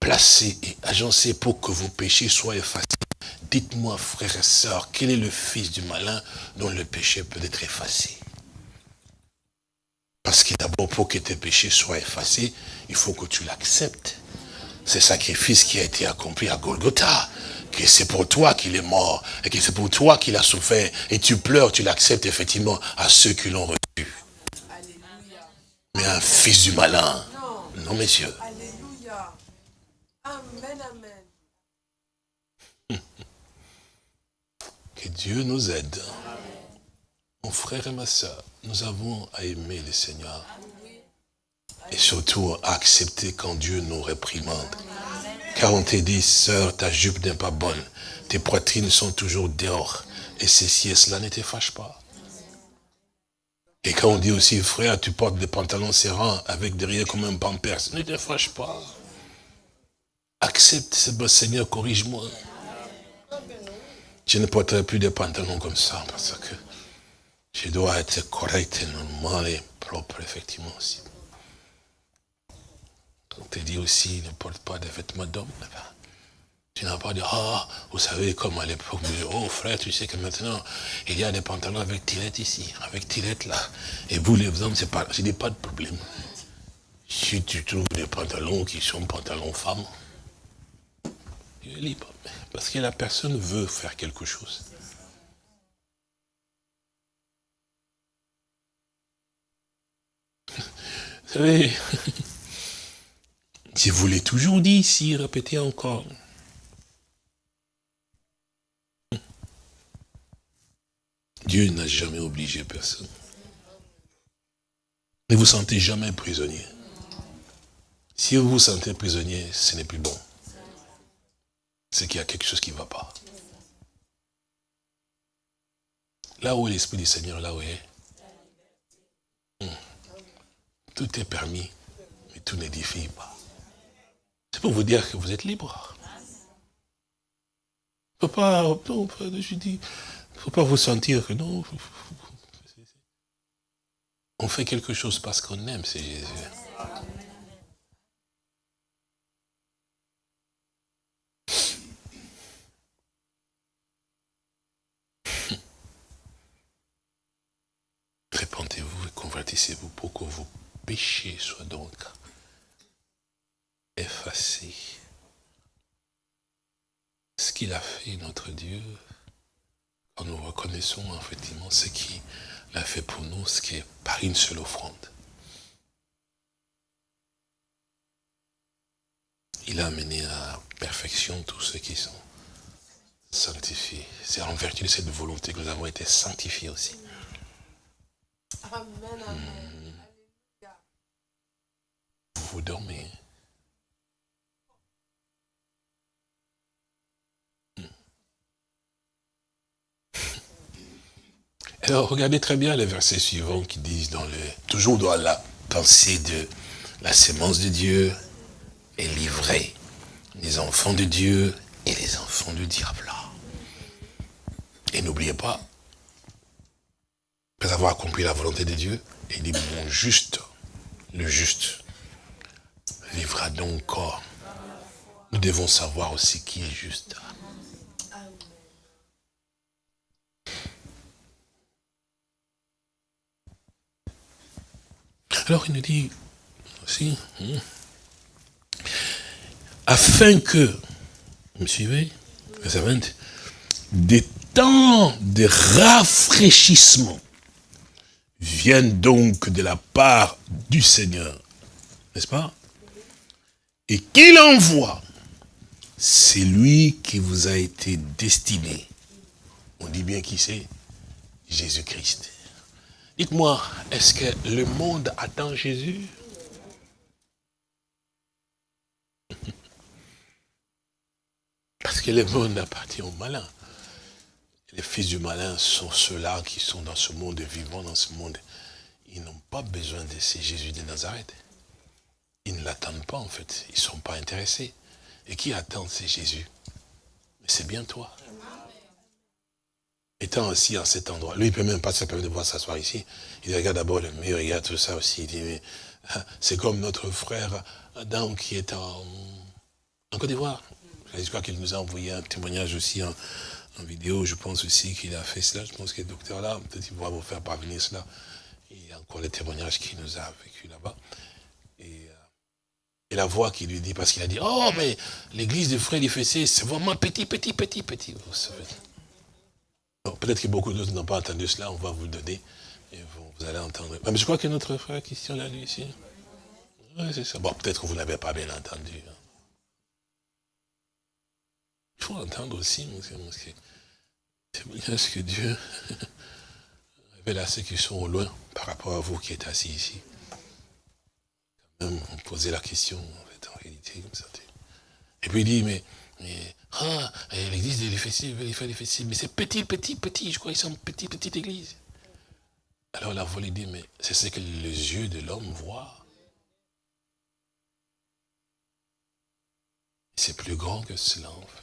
placées et agencées pour que vos péchés soient effacés. Dites-moi, frères et sœurs, quel est le fils du malin dont le péché peut être effacé? Parce que d'abord, pour que tes péchés soient effacés, il faut que tu l'acceptes ce sacrifice qui a été accompli à Golgotha, que c'est pour toi qu'il est mort, et que c'est pour toi qu'il a souffert, et tu pleures, tu l'acceptes effectivement à ceux qui l'ont reçu. Mais un fils du malin, non, messieurs. Alléluia. Amen, amen. (laughs) Que Dieu nous aide. Mon frère et ma soeur, nous avons à aimer le Seigneur. Et surtout, accepter quand Dieu nous réprimande. Car on te dit, sœur, ta jupe n'est pas bonne. Tes poitrines sont toujours dehors. Et ceci et cela ne te fâche pas. Et quand on dit aussi, frère, tu portes des pantalons serrants avec derrière comme un pampers, ne te fâche pas. Accepte, Seigneur, corrige-moi. Je ne porterai plus de pantalons comme ça parce que je dois être correct et normal et propre, effectivement aussi. On te dit aussi, ne porte pas de vêtements d'homme. Tu n'as pas dit, ah, vous savez, comme à l'époque, oh frère, tu sais que maintenant, il y a des pantalons avec tirette ici, avec tirette là. Et vous, les hommes, c'est pas, pas de problème. Si tu trouves des pantalons qui sont pantalons femmes, tu es libre. Parce que la personne veut faire quelque chose. (laughs) Vous savez, (laughs) je vous l'ai toujours dit ici, répétez encore. Dieu n'a jamais obligé personne. Ne vous sentez jamais prisonnier. Si vous vous sentez prisonnier, ce n'est plus bon. C'est qu'il y a quelque chose qui ne va pas. Là où est l'Esprit du Seigneur, là où est, hmm, tout est permis, mais tout n'édifie pas. Pour vous dire que vous êtes libre. Papa, non, je dis, faut pas vous sentir que non. On fait quelque chose parce qu'on aime, c'est Jésus. Répentez-vous et convertissez-vous pour que vos péchés soient donc effacés. Ce qu'il a fait, notre Dieu, quand nous reconnaissons effectivement ce qu'il a fait pour nous, ce qui est par une seule offrande. Il a amené à perfection tous ceux qui sont sanctifiés. C'est en vertu de cette volonté que nous avons été sanctifiés aussi. Amen, amen. Vous dormez. Alors, regardez très bien les versets suivants qui disent, dans le, toujours dans la pensée de la sémence de Dieu est livrée, les enfants de Dieu et les enfants du diable. Et n'oubliez pas, après avoir accompli la volonté de Dieu, il dit, mon juste, le juste, vivra donc. Nous devons savoir aussi qui est juste. Alors il nous dit aussi, hmm, afin que, vous me suivez, des temps de rafraîchissement viennent donc de la part du Seigneur, n'est-ce pas? Et qu'il envoie, c'est lui qui vous a été destiné. On dit bien qui c'est? Jésus-Christ. Dites-moi, est-ce que le monde attend Jésus? (laughs) Parce que le monde appartient au malin. Les fils du malin sont ceux-là qui sont dans ce monde vivant dans ce monde. Ils n'ont pas besoin de ces Jésus de Nazareth. Ils ne l'attendent pas en fait. Ils ne sont pas intéressés. Et qui attend ces Jésus? Mais c'est bien toi étant assis à cet endroit, lui, il peut même pas se permettre de voir s'asseoir ici. Il regarde d'abord le mur, il regarde tout ça aussi. Il dit, mais ah, c'est comme notre frère Adam qui est en, en Côte d'Ivoire. Je crois qu'il nous a envoyé un témoignage aussi en, vidéo. Je pense aussi qu'il a fait cela. Je pense que le docteur là, peut-être qu'il pourra vous faire parvenir cela. Il y a encore les témoignages qu'il nous a vécu là-bas. Et, euh, la voix qui lui dit, parce qu'il a dit, oh, mais l'église de Frère Fessé, c'est vraiment petit, petit, petit, petit. Vous savez. Peut-être que beaucoup d'autres n'ont pas entendu cela, on va vous le donner, et vous, allez entendre. Mais je crois que notre frère Christian l'a lu ici. Oui, c'est ça. Bon, peut-être que vous n'avez pas bien entendu. Hein. Il faut entendre aussi, c'est ce que Dieu (laughs) révèle à ceux qui sont au loin par rapport à vous qui êtes assis ici. Quand même, on posait la question, en fait, en réalité, comme ça. Et puis il dit, mais ah, l'église de l'Éphésie, mais c'est petit, petit, petit, je crois qu'ils sont petite, petite église. Alors la volée dit, mais c'est ce que les yeux de l'homme voient. C'est plus grand que cela, en fait.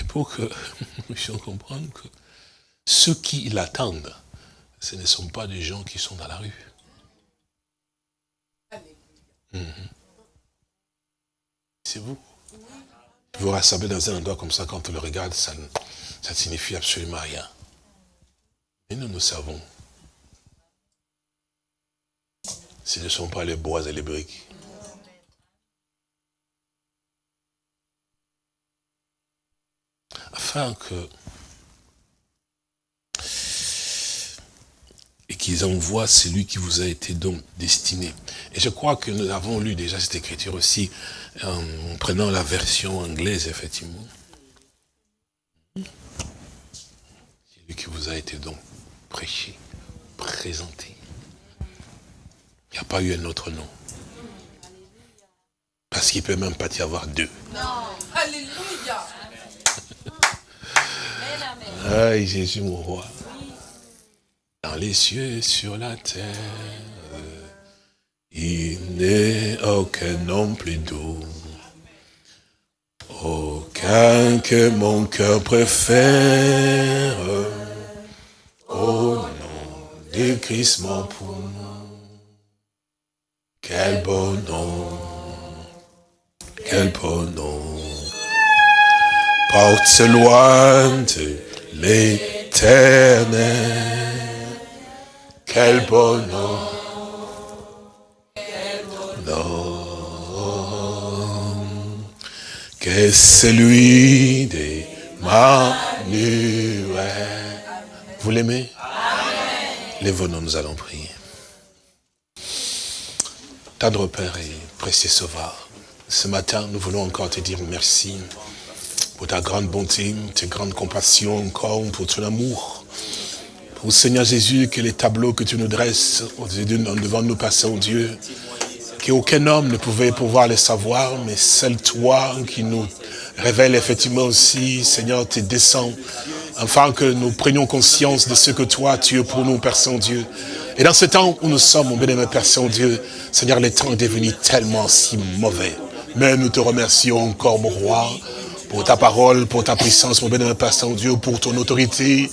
Et pour que (laughs) nous puissions comprendre que ceux qui l'attendent, ce ne sont pas des gens qui sont dans la rue. C'est vous. Vous rassemblez dans un endroit comme ça, quand on le regarde, ça ne signifie absolument rien. Mais nous, nous savons. Ce ne sont pas les bois et les briques. Afin que qu'ils envoient celui qui vous a été donc destiné. Et je crois que nous avons lu déjà cette écriture aussi en prenant la version anglaise, effectivement. Celui qui vous a été donc prêché, présenté. Il n'y a pas eu un autre nom. Parce qu'il ne peut même pas y avoir deux. Non, Alléluia. (laughs) Aïe, Jésus, mon roi dans les cieux sur la terre. Il n'est aucun nom plus doux, aucun que mon cœur préfère. Au nom de Christ mon poumon. Quel beau nom, quel beau nom. Porte loin de l'éternel. Quel beau nom. que celui des Manuel. Vous l'aimez? Les venons, nous allons prier. Tendre Père et précieux Sauveur, ce matin, nous voulons encore te dire merci pour ta grande bonté, ta grande compassion, encore pour ton amour. Pour Seigneur Jésus, que les tableaux que tu nous dresses devant nous, Père Dieu, qu'aucun homme ne pouvait pouvoir les savoir, mais seul toi qui nous révèle effectivement aussi, Seigneur, tes desseins, afin que nous prenions conscience de ce que toi, tu es pour nous, Père Saint-Dieu. Et dans ce temps où nous sommes, mon bien-aimé Père Saint-Dieu, Seigneur, le temps est devenu tellement si mauvais. Mais nous te remercions encore, mon roi, pour ta parole, pour ta puissance, mon bien-aimé Père Saint-Dieu, pour ton autorité,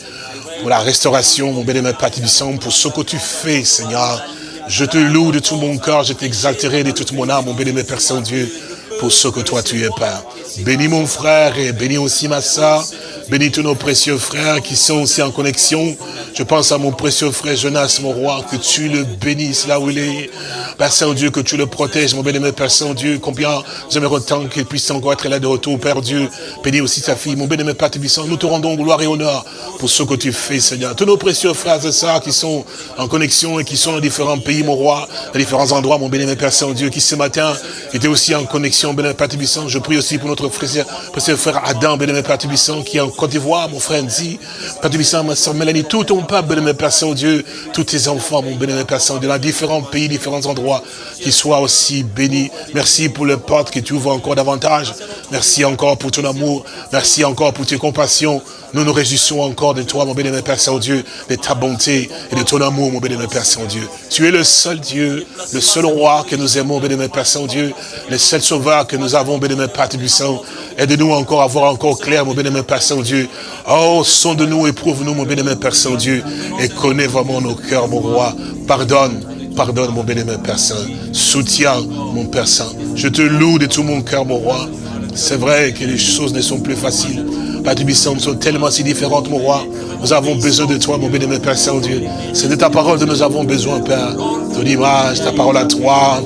pour la restauration, mon bien-aimé Père Saint, pour ce que tu fais, Seigneur. Je te loue de tout mon cœur, je t'exalterai de toute mon âme, mon bien-aimé Père Saint-Dieu, pour ce que toi tu es, Père. Bénis mon frère et bénis aussi ma soeur. Bénis tous nos précieux frères qui sont aussi en connexion. Je pense à mon précieux frère Jonas, mon roi, que tu le bénisses là où il est. Père Saint-Dieu, que tu le protèges, mon bien-aimé Père Saint-Dieu. Combien j'aimerais tant qu'il puisse encore être là de retour, Père Dieu. Bénis aussi sa fille, mon bien-aimé Père Tébissant. Nous te rendons gloire et honneur pour ce que tu fais, Seigneur. Tous nos précieux frères et sœurs qui sont en connexion et qui sont dans différents pays, mon roi, dans différents endroits, mon bien-aimé Père Saint-Dieu, qui ce matin étaient aussi en connexion, bien-aimé Père Tébissant. Je prie aussi pour notre frère, précieux frère Adam, bien-aimé Père Tébissant, qui est en Côte d'Ivoire, mon frère Nzi, Père Tébissant, ma soeur Mélanie, tout ton peuple, bien-aimé Père Saint-Dieu, tous tes enfants, mon bien-aimé Père Saint-Dieu, dans différents pays, différents endroits qui soit aussi béni. Merci pour le porte que tu ouvres encore davantage. Merci encore pour ton amour. Merci encore pour tes compassions. Nous nous réjouissons encore de toi, mon béni, Père Saint-Dieu, de ta bonté et de ton amour, mon béni, Père Saint-Dieu. Tu es le seul Dieu, le seul roi que nous aimons, béni, Père Saint-Dieu, le seul sauveur que nous avons, béni, Père Tébissant. Aide-nous encore à voir encore clair, mon béni, Père Saint-Dieu. Oh, sonde-nous, éprouve-nous, mon béni, Père Saint-Dieu, et connais vraiment nos cœurs, mon roi. Pardonne Pardonne, mon béni, Père Saint. Soutiens, mon Père Saint. Je te loue de tout mon cœur, mon roi. C'est vrai que les choses ne sont plus faciles. Père nous sont tellement si différentes, mon roi. Nous avons besoin de toi, mon béni, Père Saint-Dieu. C'est de ta parole que nous avons besoin, Père. Ton image, ta parole à toi.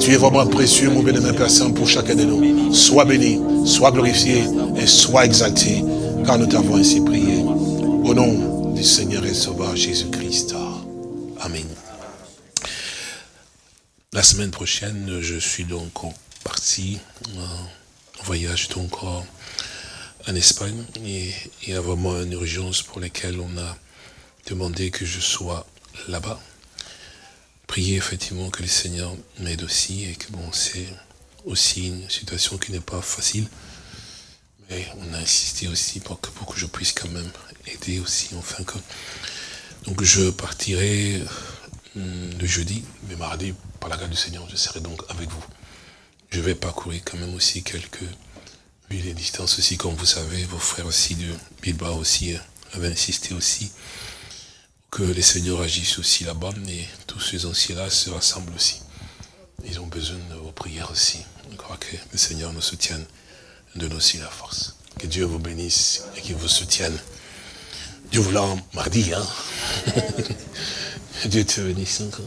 Tu es vraiment précieux, mon béni, Père Saint, pour chacun de nous. Sois béni, sois glorifié et sois exalté, car nous t'avons ainsi prié. Au nom du Seigneur et Sauveur Jésus-Christ. Amen. La semaine prochaine, je suis donc parti en voyage donc en Espagne et il y a vraiment une urgence pour laquelle on a demandé que je sois là-bas. Prier effectivement que le Seigneur m'aide aussi et que bon, c'est aussi une situation qui n'est pas facile. Mais on a insisté aussi pour que, pour que je puisse quand même aider aussi, enfin que... Donc je partirai le jeudi, mais mardi, par la grâce du Seigneur, je serai donc avec vous. Je vais parcourir quand même aussi quelques villes et distances aussi, comme vous savez, vos frères aussi de Bilbao aussi euh, avaient insisté aussi que les seigneurs agissent aussi là-bas, et tous ces anciens-là se rassemblent aussi. Ils ont besoin de vos prières aussi. Je crois que le Seigneur nous soutienne, donne aussi la force. Que Dieu vous bénisse et qu'il vous soutienne. Dieu voulant, mardi, hein (laughs) Dieu te bénisse encore.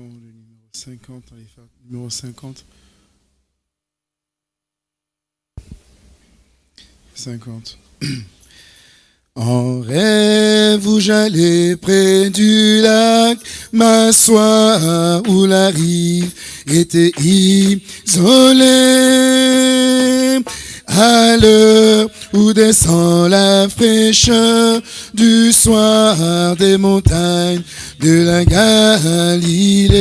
Le numéro 50, numéro 50. 50. (clears throat) En rêve où j'allais près du lac, m'asseoir où la rive était isolée. À l'heure où descend la fraîcheur du soir des montagnes de la Galilée?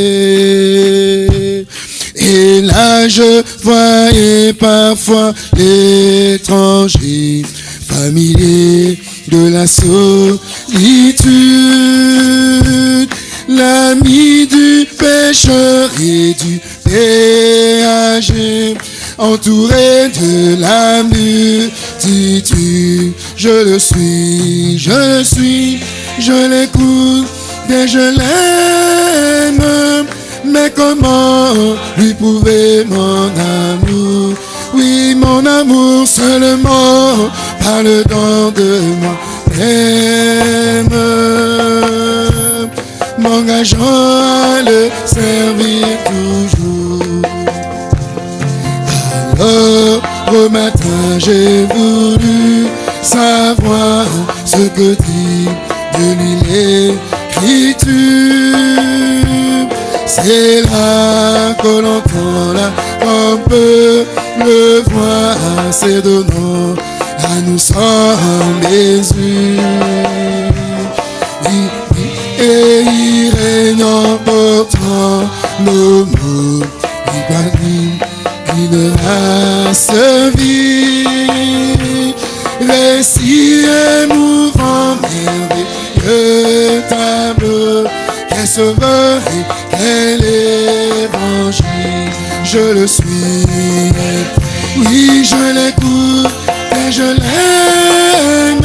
Et là je voyais parfois l'étranger familier de la solitude, l'ami du pécheur et du péager, entouré de la multitude. Je le suis, je le suis, je l'écoute et je l'aime. Mais comment lui prouver mon amour? Oui, mon amour seulement par le don de moi m'engageant à le servir toujours. Au matin j'ai voulu savoir ce que dit de l'écriture. C'est là que l'on la on peut le voir, c'est donnant à nous sommes Jésus. Et il règne en portant nos mots, race vie. Récit émouvant, merveilleux tableau, qu'est sauveur et quel évangile, je le suis. Oui, je l'écoute je l'aime,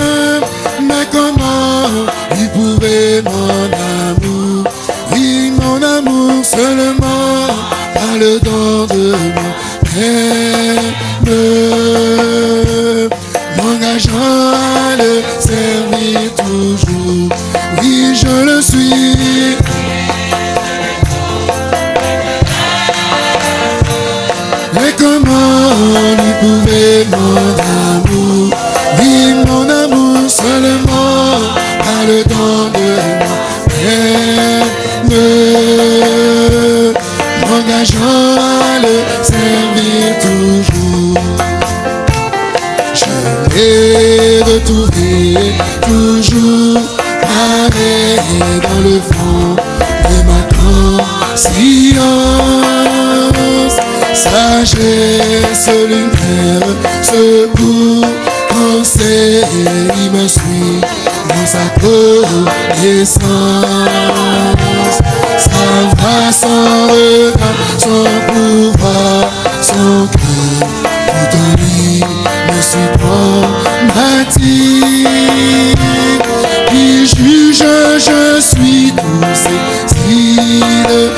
mais comment il pouvait mon amour, oui mon amour seulement par le don de mon Père, m'engageant à le servir toujours, oui je le suis. Mais comment il pouvait mon amour? Seulement par le temps de moi m'engageant conscience. Sagesse, lumière, secours c'est il me suit dans sa connaissance. Sa voix, son regard, son pouvoir, son cœur, tout en lui me supprime, Qui juge, je suis tous ces signes